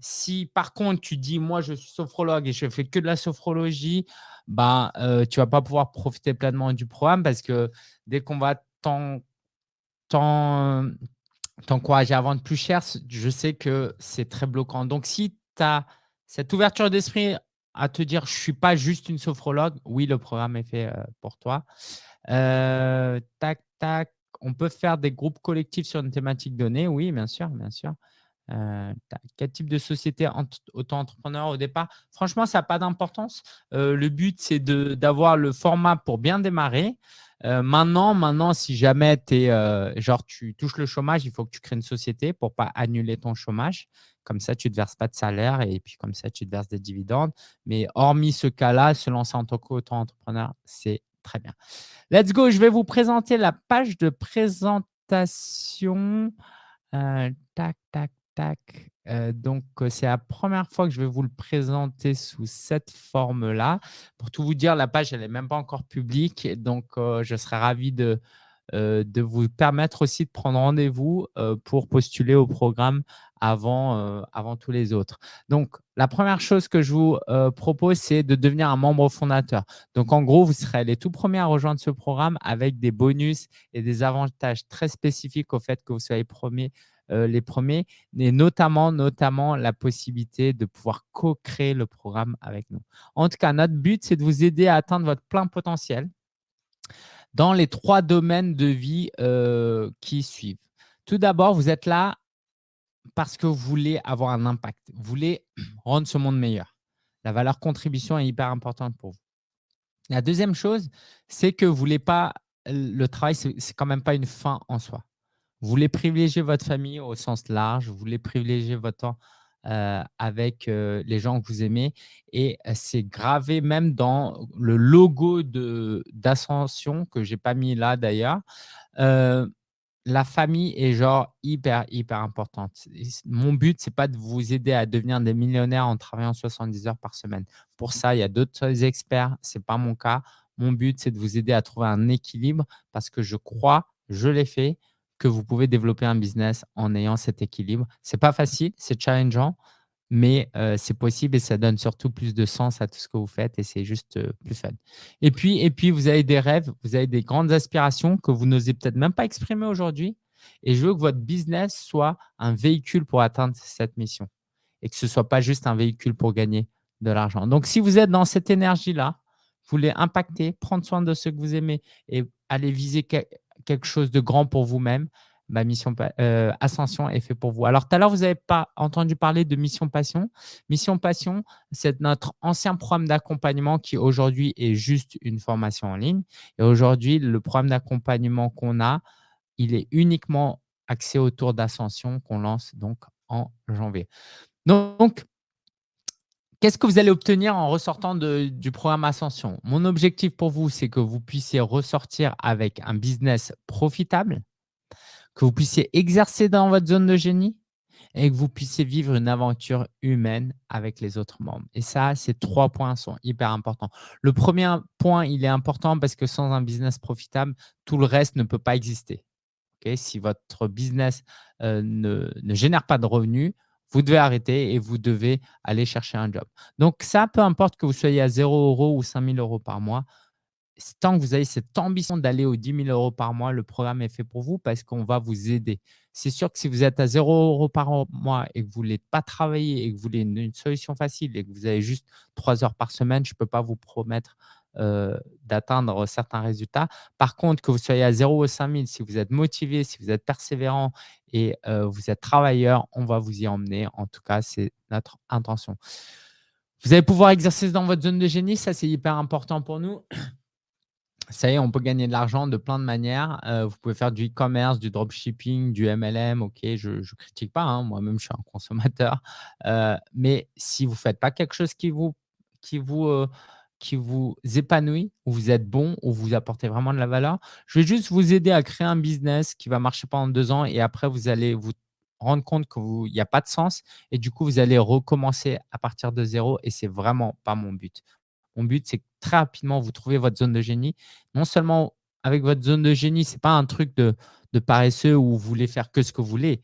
Si par contre, tu dis, moi, je suis sophrologue et je fais que de la sophrologie, bah, euh, tu ne vas pas pouvoir profiter pleinement du programme parce que dès qu'on va t'encourager à vendre plus cher, je sais que c'est très bloquant. Donc, si tu as cette ouverture d'esprit à te dire, je ne suis pas juste une sophrologue, oui, le programme est fait euh, pour toi. Euh, tac, tac on peut faire des groupes collectifs sur une thématique donnée. Oui, bien sûr, bien sûr. Euh, quel type de société auto-entrepreneur au départ? Franchement, ça n'a pas d'importance. Euh, le but, c'est d'avoir le format pour bien démarrer. Euh, maintenant, maintenant, si jamais es, genre, tu touches le chômage, il faut que tu crées une société pour ne pas annuler ton chômage. Comme ça, tu ne te verses pas de salaire et puis comme ça, tu te verses des dividendes. Mais hormis ce cas-là, se lancer en tant qu'auto-entrepreneur, c'est très bien. Let's go, je vais vous présenter la page de présentation. Euh, tac, tac, tac. Euh, donc, euh, c'est la première fois que je vais vous le présenter sous cette forme-là. Pour tout vous dire, la page, elle n'est même pas encore publique. Donc, je serais ravi de, de vous permettre aussi de prendre rendez-vous pour postuler au programme avant, avant tous les autres. Donc, la première chose que je vous propose, c'est de devenir un membre fondateur. Donc, en gros, vous serez les tout premiers à rejoindre ce programme avec des bonus et des avantages très spécifiques au fait que vous soyez premiers, les premiers, et notamment, notamment la possibilité de pouvoir co-créer le programme avec nous. En tout cas, notre but, c'est de vous aider à atteindre votre plein potentiel dans les trois domaines de vie euh, qui suivent. Tout d'abord, vous êtes là parce que vous voulez avoir un impact. Vous voulez rendre ce monde meilleur. La valeur contribution est hyper importante pour vous. La deuxième chose, c'est que vous voulez pas, le travail, ce n'est quand même pas une fin en soi. Vous voulez privilégier votre famille au sens large, vous voulez privilégier votre temps euh, avec euh, les gens que vous aimez. Et euh, c'est gravé même dans le logo d'Ascension, que je n'ai pas mis là d'ailleurs. la famille est genre hyper, hyper importante. Mon but, ce n'est pas de vous aider à devenir des millionnaires en travaillant 70 heures par semaine. Pour ça, il y a d'autres experts. Ce n'est pas mon cas. Mon but, c'est de vous aider à trouver un équilibre parce que je crois, je l'ai fait, que vous pouvez développer un business en ayant cet équilibre. Ce n'est pas facile, c'est challengeant, mais euh, c'est possible et ça donne surtout plus de sens à tout ce que vous faites et c'est juste euh, plus fun. Et puis, et puis, vous avez des rêves, vous avez des grandes aspirations que vous n'osez peut-être même pas exprimer aujourd'hui. Et je veux que votre business soit un véhicule pour atteindre cette mission et que ce ne soit pas juste un véhicule pour gagner de l'argent. Donc, si vous êtes dans cette énergie-là, vous voulez impacter, prendre soin de ceux que vous aimez et aller viser quelque chose de grand pour vous-même, Mission euh, Ascension est fait pour vous. Alors, tout à l'heure, vous n'avez pas entendu parler de Mission Passion. Mission Passion, c'est notre ancien programme d'accompagnement qui aujourd'hui est juste une formation en ligne. Et aujourd'hui, le programme d'accompagnement qu'on a, il est uniquement axé autour d'Ascension qu'on lance donc en janvier. Donc, Qu'est-ce que vous allez obtenir en ressortant du programme Ascension? Mon objectif pour vous, c'est que vous puissiez ressortir avec un business profitable, que vous puissiez exercer dans votre zone de génie et que vous puissiez vivre une aventure humaine avec les autres membres. Et ça, ces trois points sont hyper importants. Le premier point, il est important parce que sans un business profitable, tout le reste ne peut pas exister. si votre business euh, ne, ne génère pas de revenus, vous devez arrêter et vous devez aller chercher un job. Donc ça, peu importe que vous soyez à 0 euros ou 5 000 euros par mois, tant que vous avez cette ambition d'aller aux 10 000 euros par mois, le programme est fait pour vous parce qu'on va vous aider. C'est sûr que si vous êtes à 0 euros par mois et que vous ne voulez pas travailler et que vous voulez une, solution facile et que vous avez juste 3 heures par semaine, je ne peux pas vous promettre euh, d'atteindre certains résultats. Par contre, que vous soyez à 0 ou 5 000, si vous êtes motivé, si vous êtes persévérant et euh, vous êtes travailleur, on va vous y emmener. En tout cas, c'est notre intention. Vous allez pouvoir exercer dans votre zone de génie. Ça, c'est hyper important pour nous. Ça y est, on peut gagner de l'argent de plein de manières. Euh, vous pouvez faire du e-commerce, du dropshipping, du MLM. OK, je ne critique pas. Hein. Moi-même, je suis un consommateur. mais si vous ne faites pas quelque chose qui vous, qui vous qui vous épanouit, où vous êtes bon, où vous apportez vraiment de la valeur. Je vais juste vous aider à créer un business qui va marcher pendant deux ans et après, vous allez vous rendre compte qu'il n'y a pas de sens et du coup, vous allez recommencer à partir de zéro et c'est vraiment pas mon but. Mon but, c'est que très rapidement, vous trouvez votre zone de génie. Non seulement avec votre zone de génie, ce n'est pas un truc de, paresseux où vous voulez faire que ce que vous voulez.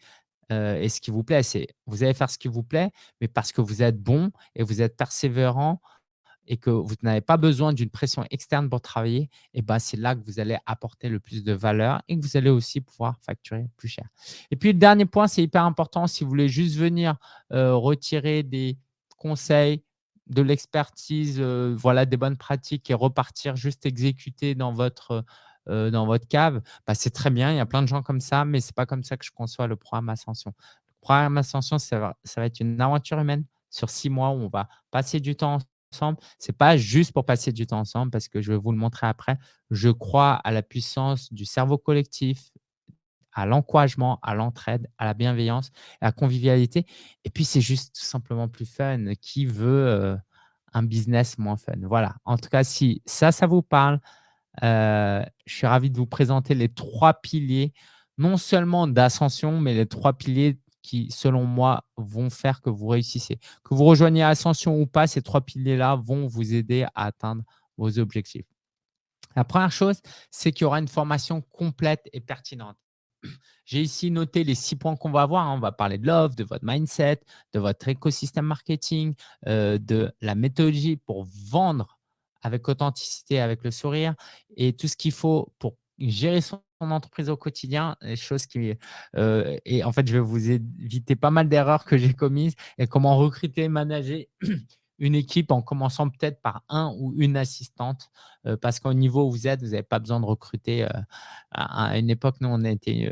Euh, et ce qui vous plaît, c'est vous allez faire ce qui vous plaît, mais parce que vous êtes bon et vous êtes persévérant et que vous n'avez pas besoin d'une pression externe pour travailler, et ben c'est là que vous allez apporter le plus de valeur et que vous allez aussi pouvoir facturer plus cher. Et puis, le dernier point, c'est hyper important. Si vous voulez juste venir euh, retirer des conseils, de l'expertise, euh, voilà, des bonnes pratiques et repartir juste exécuter dans votre, euh, dans votre cave, bah, c'est très bien. Il y a plein de gens comme ça, mais ce n'est pas comme ça que je conçois le programme Ascension. Le programme Ascension, ça va être une aventure humaine sur six mois où on va passer du temps ensemble. Ce n'est pas juste pour passer du temps ensemble parce que je vais vous le montrer après. Je crois à la puissance du cerveau collectif, à l'encouragement, à l'entraide, à la bienveillance, à la convivialité. Et puis, c'est juste tout simplement plus fun. Qui veut euh, un business moins fun? Voilà. En tout cas, si ça, ça vous parle, euh, je suis ravi de vous présenter les trois piliers, non seulement d'ascension, mais les trois piliers qui, selon moi, vont faire que vous réussissez. Que vous rejoignez Ascension ou pas, ces trois piliers-là vont vous aider à atteindre vos objectifs. La première chose, c'est qu'il y aura une formation complète et pertinente. J'ai ici noté les six points qu'on va voir. Hein. On va parler de l'offre, de votre mindset, de votre écosystème marketing, euh, de la méthodologie pour vendre avec authenticité, avec le sourire et tout ce qu'il faut pour gérer son entreprise au quotidien, les choses qui… Euh, et en fait, je vais vous éviter pas mal d'erreurs que j'ai commises et comment recruter manager une équipe en commençant peut-être par un ou une assistante euh, parce qu'au niveau où vous êtes, vous n'avez pas besoin de recruter. Euh, à, une époque, nous, on était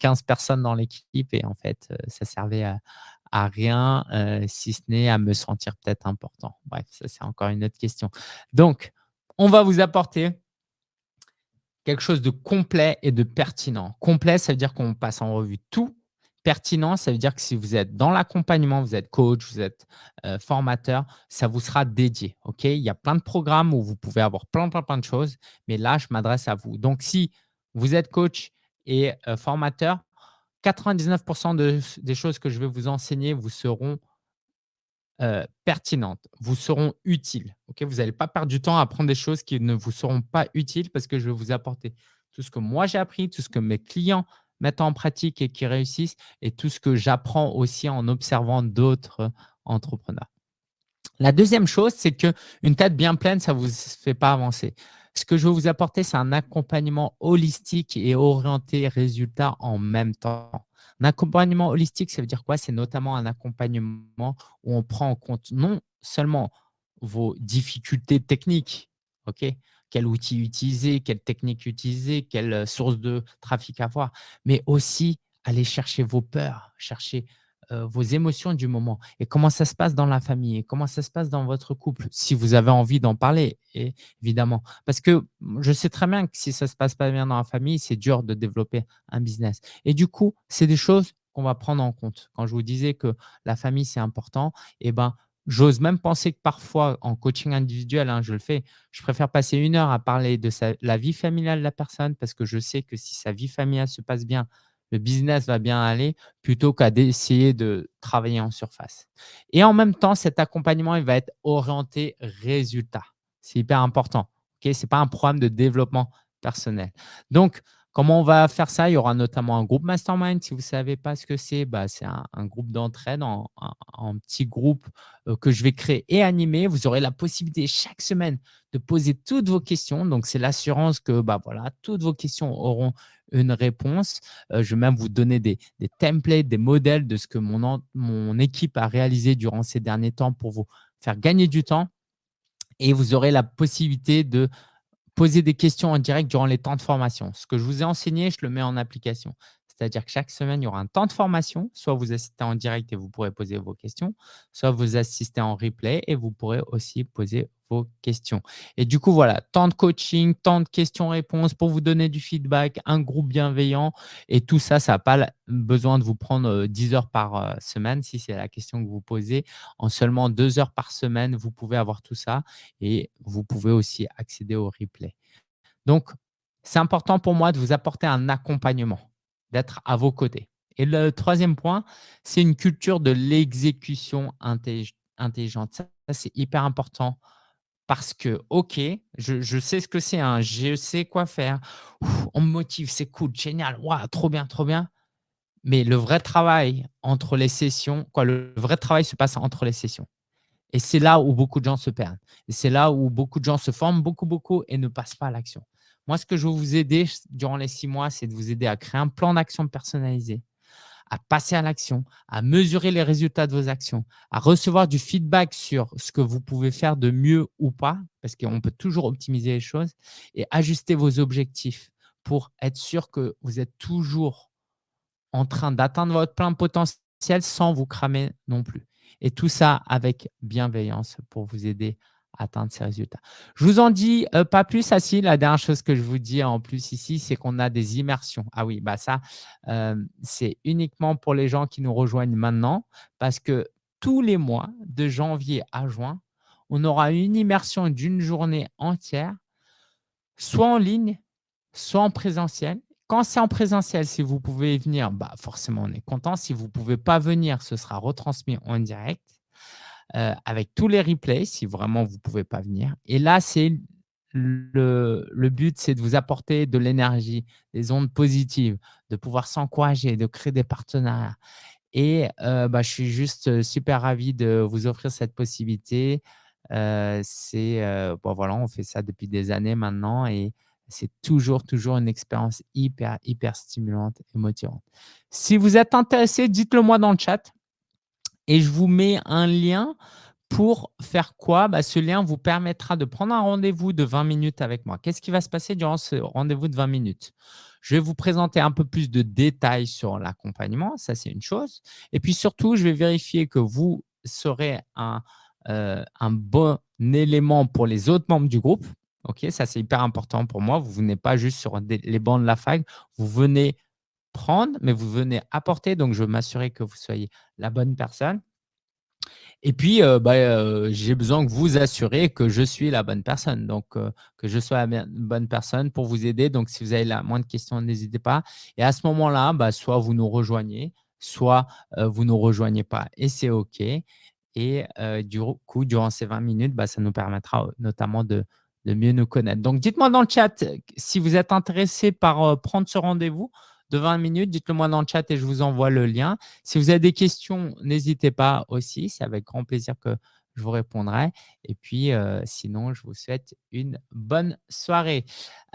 15 personnes dans l'équipe et en fait, ça servait à, à rien si ce n'est à me sentir peut-être important. Bref, ça, c'est encore une autre question. Donc, on va vous apporter quelque chose de complet et de pertinent. Complet, ça veut dire qu'on passe en revue tout. Pertinent, ça veut dire que si vous êtes dans l'accompagnement, vous êtes coach, vous êtes euh, formateur, ça vous sera dédié. Il y a plein de programmes où vous pouvez avoir plein, plein, plein de choses, mais là, je m'adresse à vous. Donc, si vous êtes coach et euh, formateur, 99% de, des choses que je vais vous enseigner vous seront euh, pertinentes, vous seront utiles. vous n'allez pas perdre du temps à apprendre des choses qui ne vous seront pas utiles parce que je vais vous apporter tout ce que moi j'ai appris, tout ce que mes clients mettent en pratique et qui réussissent et tout ce que j'apprends aussi en observant d'autres entrepreneurs. La deuxième chose, c'est qu'une tête bien pleine, ça ne vous fait pas avancer. Ce que je vais vous apporter, c'est un accompagnement holistique et orienté résultat en même temps. Un accompagnement holistique, ça veut dire quoi? C'est notamment un accompagnement où on prend en compte non seulement vos difficultés techniques, ok? Quel outil utiliser, quelle technique utiliser, quelle, heu, source de trafic avoir, mais aussi aller chercher vos peurs, chercher, heu, vos émotions du moment et comment ça se passe dans la famille et comment ça se passe dans votre couple, si vous avez envie d'en parler évidemment. Parce que, je sais très bien que si ça se passe pas bien dans la famille, c'est dur de développer un business et du coup, c'est des choses qu'on va prendre en compte. Quand je vous disais que la famille, c'est important et ben, j'ose même penser que parfois en coaching individuel, hein, je le fais, je préfère passer 1 heure à parler de la vie familiale de la personne parce que je sais que si sa vie familiale se passe bien, le business va bien aller plutôt qu'à d'essayer de travailler en surface et en même temps, cet accompagnement, il va être orienté résultat. C'est hyper important, OK? C'est pas un programme de développement personnel. Donc comment on va faire ça? Il y aura notamment un groupe mastermind. Si vous savez pas ce que c'est, bah, c'est un un groupe d'entraide en en en petit groupe, heu, que je vais créer et animer. Vous aurez la possibilité chaque semaine de poser toutes vos questions. Donc c'est l'assurance que, bah, voilà, toutes vos questions auront une réponse. Heu, je vais même vous donner des templates, des modèles de ce que mon équipe a réalisé durant ces derniers temps pour vous faire gagner du temps et vous aurez la possibilité de poser des questions en direct durant les temps de formation. Ce que je vous ai enseigné, je le mets en application. C'est-à-dire que chaque semaine, il y aura un temps de formation, soit vous assistez en direct et vous pourrez poser vos questions, soit vous assistez en replay et vous pourrez aussi poser vos questions et du coup, voilà, temps de coaching, temps de questions-réponses pour vous donner du feedback, un groupe bienveillant et tout ça, ça a pas besoin de vous prendre, heu, 10 heures par, heu, semaine si c'est la question que vous posez. En seulement 2 heures par semaine, vous pouvez avoir tout ça et vous pouvez aussi accéder au replay. Donc c'est important pour moi de vous apporter un accompagnement, d'être à vos côtés et le 3e point, c'est une culture de l'exécution intellig intelligente. Ça, c'est hyper important parce que, OK, je sais ce que c'est, hein, je sais quoi faire. On me motive, c'est cool, génial, waouh, trop bien, trop bien, mais le vrai travail entre les sessions quoi, le vrai travail se passe entre les sessions et c'est là où beaucoup de gens se perdent et c'est là où beaucoup de gens se forment beaucoup, beaucoup et ne passent pas à l'action. Moi, ce que je veux vous aider durant les 6 mois, c'est de vous aider à créer un plan d'action personnalisé, à passer à l'action, à mesurer les résultats de vos actions, à recevoir du feedback sur ce que vous pouvez faire de mieux ou pas, parce qu'on peut toujours optimiser les choses et ajuster vos objectifs pour être sûr que vous êtes toujours en train d'atteindre votre plein potentiel sans vous cramer non plus. Et tout ça avec bienveillance pour vous aider à atteindre ces résultats. Je vous en dis, heu, pas plus. Ah si, la dernière chose que je vous dis en plus ici, c'est qu'on a des immersions. Ah oui, bah, ça, hem, c'est uniquement pour les gens qui nous rejoignent maintenant parce que tous les mois, de janvier à juin, on aura une immersion d'1 journée entière soit en ligne, soit en présentiel. Quand c'est en présentiel, si vous pouvez venir, bah, forcément, on est content. Si vous pouvez pas venir, ce sera retransmis en direct, heu, avec tous les replays, si vraiment vous pouvez pas venir et là, c'est le le but, c'est de vous apporter de l'énergie, des ondes positives, de pouvoir s'encourager, de créer des partenariats et heu, bah, je suis juste, heu, super ravi de vous offrir cette possibilité. C'est, heu, bah, voilà, on fait ça depuis des années maintenant et c'est toujours, toujours une expérience hyper, hyper stimulante et motivante. Si vous êtes intéressé, dites-le moi dans le chat et je vous mets un lien pour faire quoi? Bah, ce lien vous permettra de prendre un rendez-vous de 20 minutes avec moi. Qu'est-ce qui va se passer durant ce rendez-vous de 20 minutes? Je vais vous présenter un peu plus de détails sur l'accompagnement, ça, c'est une chose et puis surtout, je vais vérifier que vous serez un, un bon élément pour les autres membres du groupe. OK? Ça, c'est hyper important pour moi. Vous venez pas juste sur les bancs de la fac, vous venez prendre, mais vous venez apporter, donc je veux m'assurer que vous soyez la bonne personne. Et puis, heu, bah, heu, j'ai besoin que vous assuriez que je suis la bonne personne, donc heu, que je sois la bonne personne pour vous aider. Donc si vous avez la moindre question, n'hésitez pas. Et à ce moment-là, bah, soit vous nous rejoignez, soit, vous nous rejoignez pas. Et c'est OK. Et du coup, durant ces 20 minutes, bah, ça nous permettra notamment de mieux nous connaître. Donc dites-moi dans le chat si vous êtes intéressé par, prendre ce rendez-vous de 20 minutes, dites-le moi dans le chat et je vous envoie le lien. Si vous avez des questions, n'hésitez pas aussi, c'est avec grand plaisir que je vous répondrai et puis, heu, sinon, je vous souhaite une bonne soirée.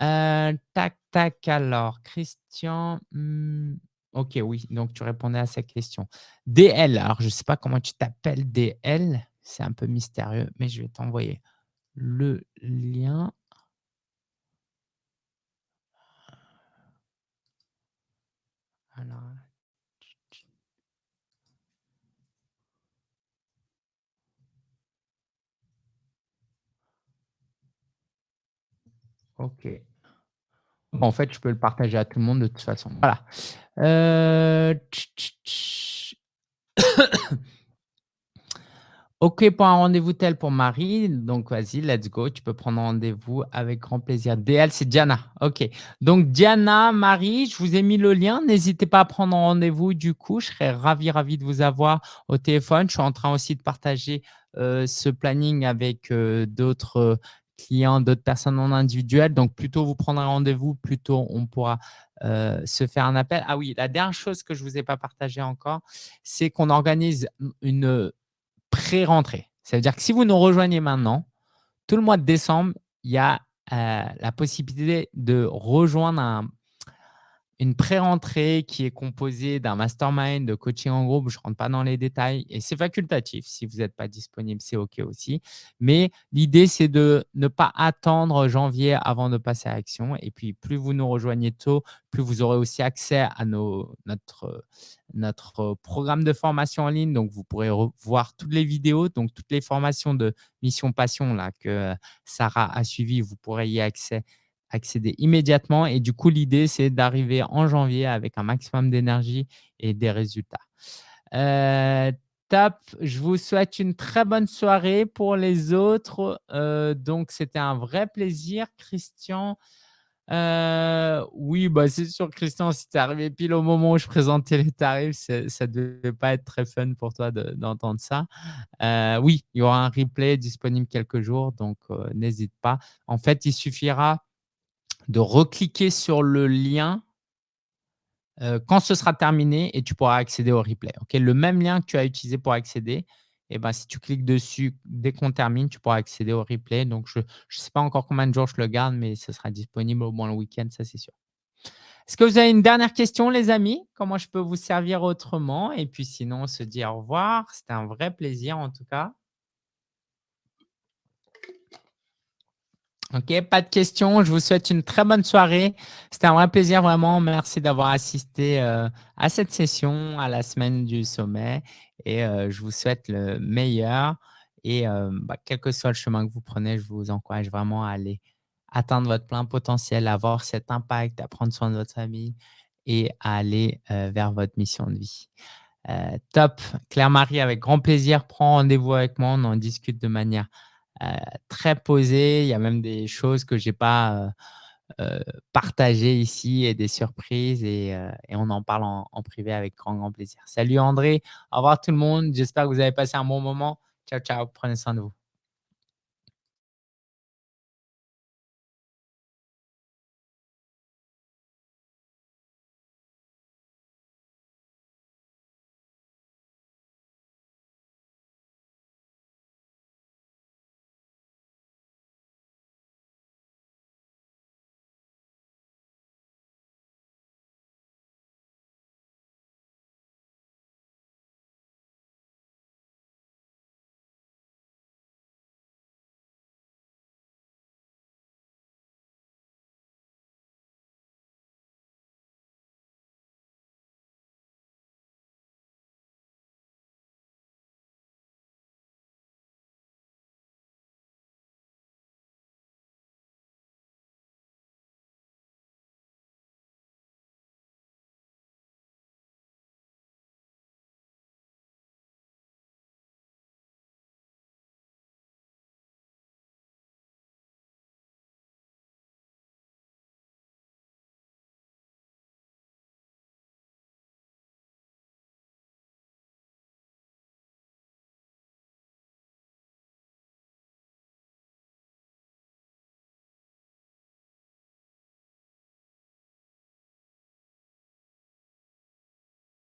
Heu, tac, tac, alors Christian, mmh, OK, oui, donc tu répondais à sa question. DL, alors je sais pas comment tu t'appelles DL, c'est un peu mystérieux, mais je vais t'envoyer le lien. OK. En fait, je peux le partager à tout le monde de toute façon. Voilà. Heu, OK pour un rendez-vous tel pour Marie, donc vas-y, let's go, tu peux prendre rendez-vous avec grand plaisir. DL, c'est Diana. OK. Donc Diana, Marie, je vous ai mis le lien. N'hésitez pas à prendre rendez-vous du coup, je serais ravi, ravi de vous avoir au téléphone. Je suis en train aussi de partager, heu, ce planning avec, heu, d'autres, clients, d'autres personnes en individuel. Donc plus tôt vous prendrez rendez-vous, plus tôt on pourra, se faire un appel. Ah oui, la dernière chose que je ne vous ai pas partagée encore, c'est qu'on organise une, pré-rentrée. Ça veut dire que si vous nous rejoignez maintenant, tout le mois de décembre, il y a, heu, la possibilité de rejoindre un une pré-rentrée qui est composée d'un mastermind, de coaching en groupe, je ne rentre pas dans les détails et c'est facultatif. Si vous n'êtes pas disponible, c'est OK aussi. Mais l'idée, c'est de ne pas attendre janvier avant de passer à l'action et puis plus vous nous rejoignez tôt, plus vous aurez aussi accès à nos notre, notre programme de formation en ligne. Donc, vous pourrez voir toutes les vidéos, donc toutes les formations de Mission Passion là que Sarah a suivies, vous pourrez y accès accéder immédiatement. Et du coup, l'idée, c'est d'arriver en janvier avec un maximum d'énergie et des résultats. Euh, top. Je vous souhaite une très bonne soirée pour les autres. Euh, donc, c'était un vrai plaisir, Christian. Euh, oui, bah, c'est sûr, Christian, si tu es arrivé pile au moment où je présentais les tarifs, ça ne devait pas être très fun pour toi d'entendre ça. oui, il y aura un replay disponible quelques jours, donc n'hésite pas. En fait, il suffira de recliquer sur le lien euh, quand ce sera terminé et tu pourras accéder au replay. Ok, Le même lien que tu as utilisé pour accéder, eh ben, si tu cliques dessus, dès qu'on termine, tu pourras accéder au replay. Donc, je ne sais pas encore combien de jours je le garde, mais ce sera disponible au moins le week-end, ça c'est sûr. Est-ce que vous avez une dernière question, les amis? Comment je peux vous servir autrement? Et puis sinon, on se dit au revoir. C'était un vrai plaisir en tout cas. OK, pas de questions. Je vous souhaite une très bonne soirée. C'était un vrai plaisir, vraiment. Merci d'avoir assisté euh, à cette session, à la semaine du sommet. Et euh, je vous souhaite le meilleur. Et euh, bah, quel que soit le chemin que vous prenez, je vous encourage vraiment à aller atteindre votre plein potentiel, avoir cet impact, à prendre soin de votre famille et à aller vers votre mission de vie. top. Claire-Marie, avec grand plaisir, prends rendez-vous avec moi. On en discute de manière très posé. Il y a même des choses que je n'ai pas euh, euh, partagées ici et des surprises et, on en parle en, en, privé avec grand, grand plaisir. Salut André, au revoir tout le monde. J'espère que vous avez passé un bon moment. Ciao, ciao. Prenez soin de vous.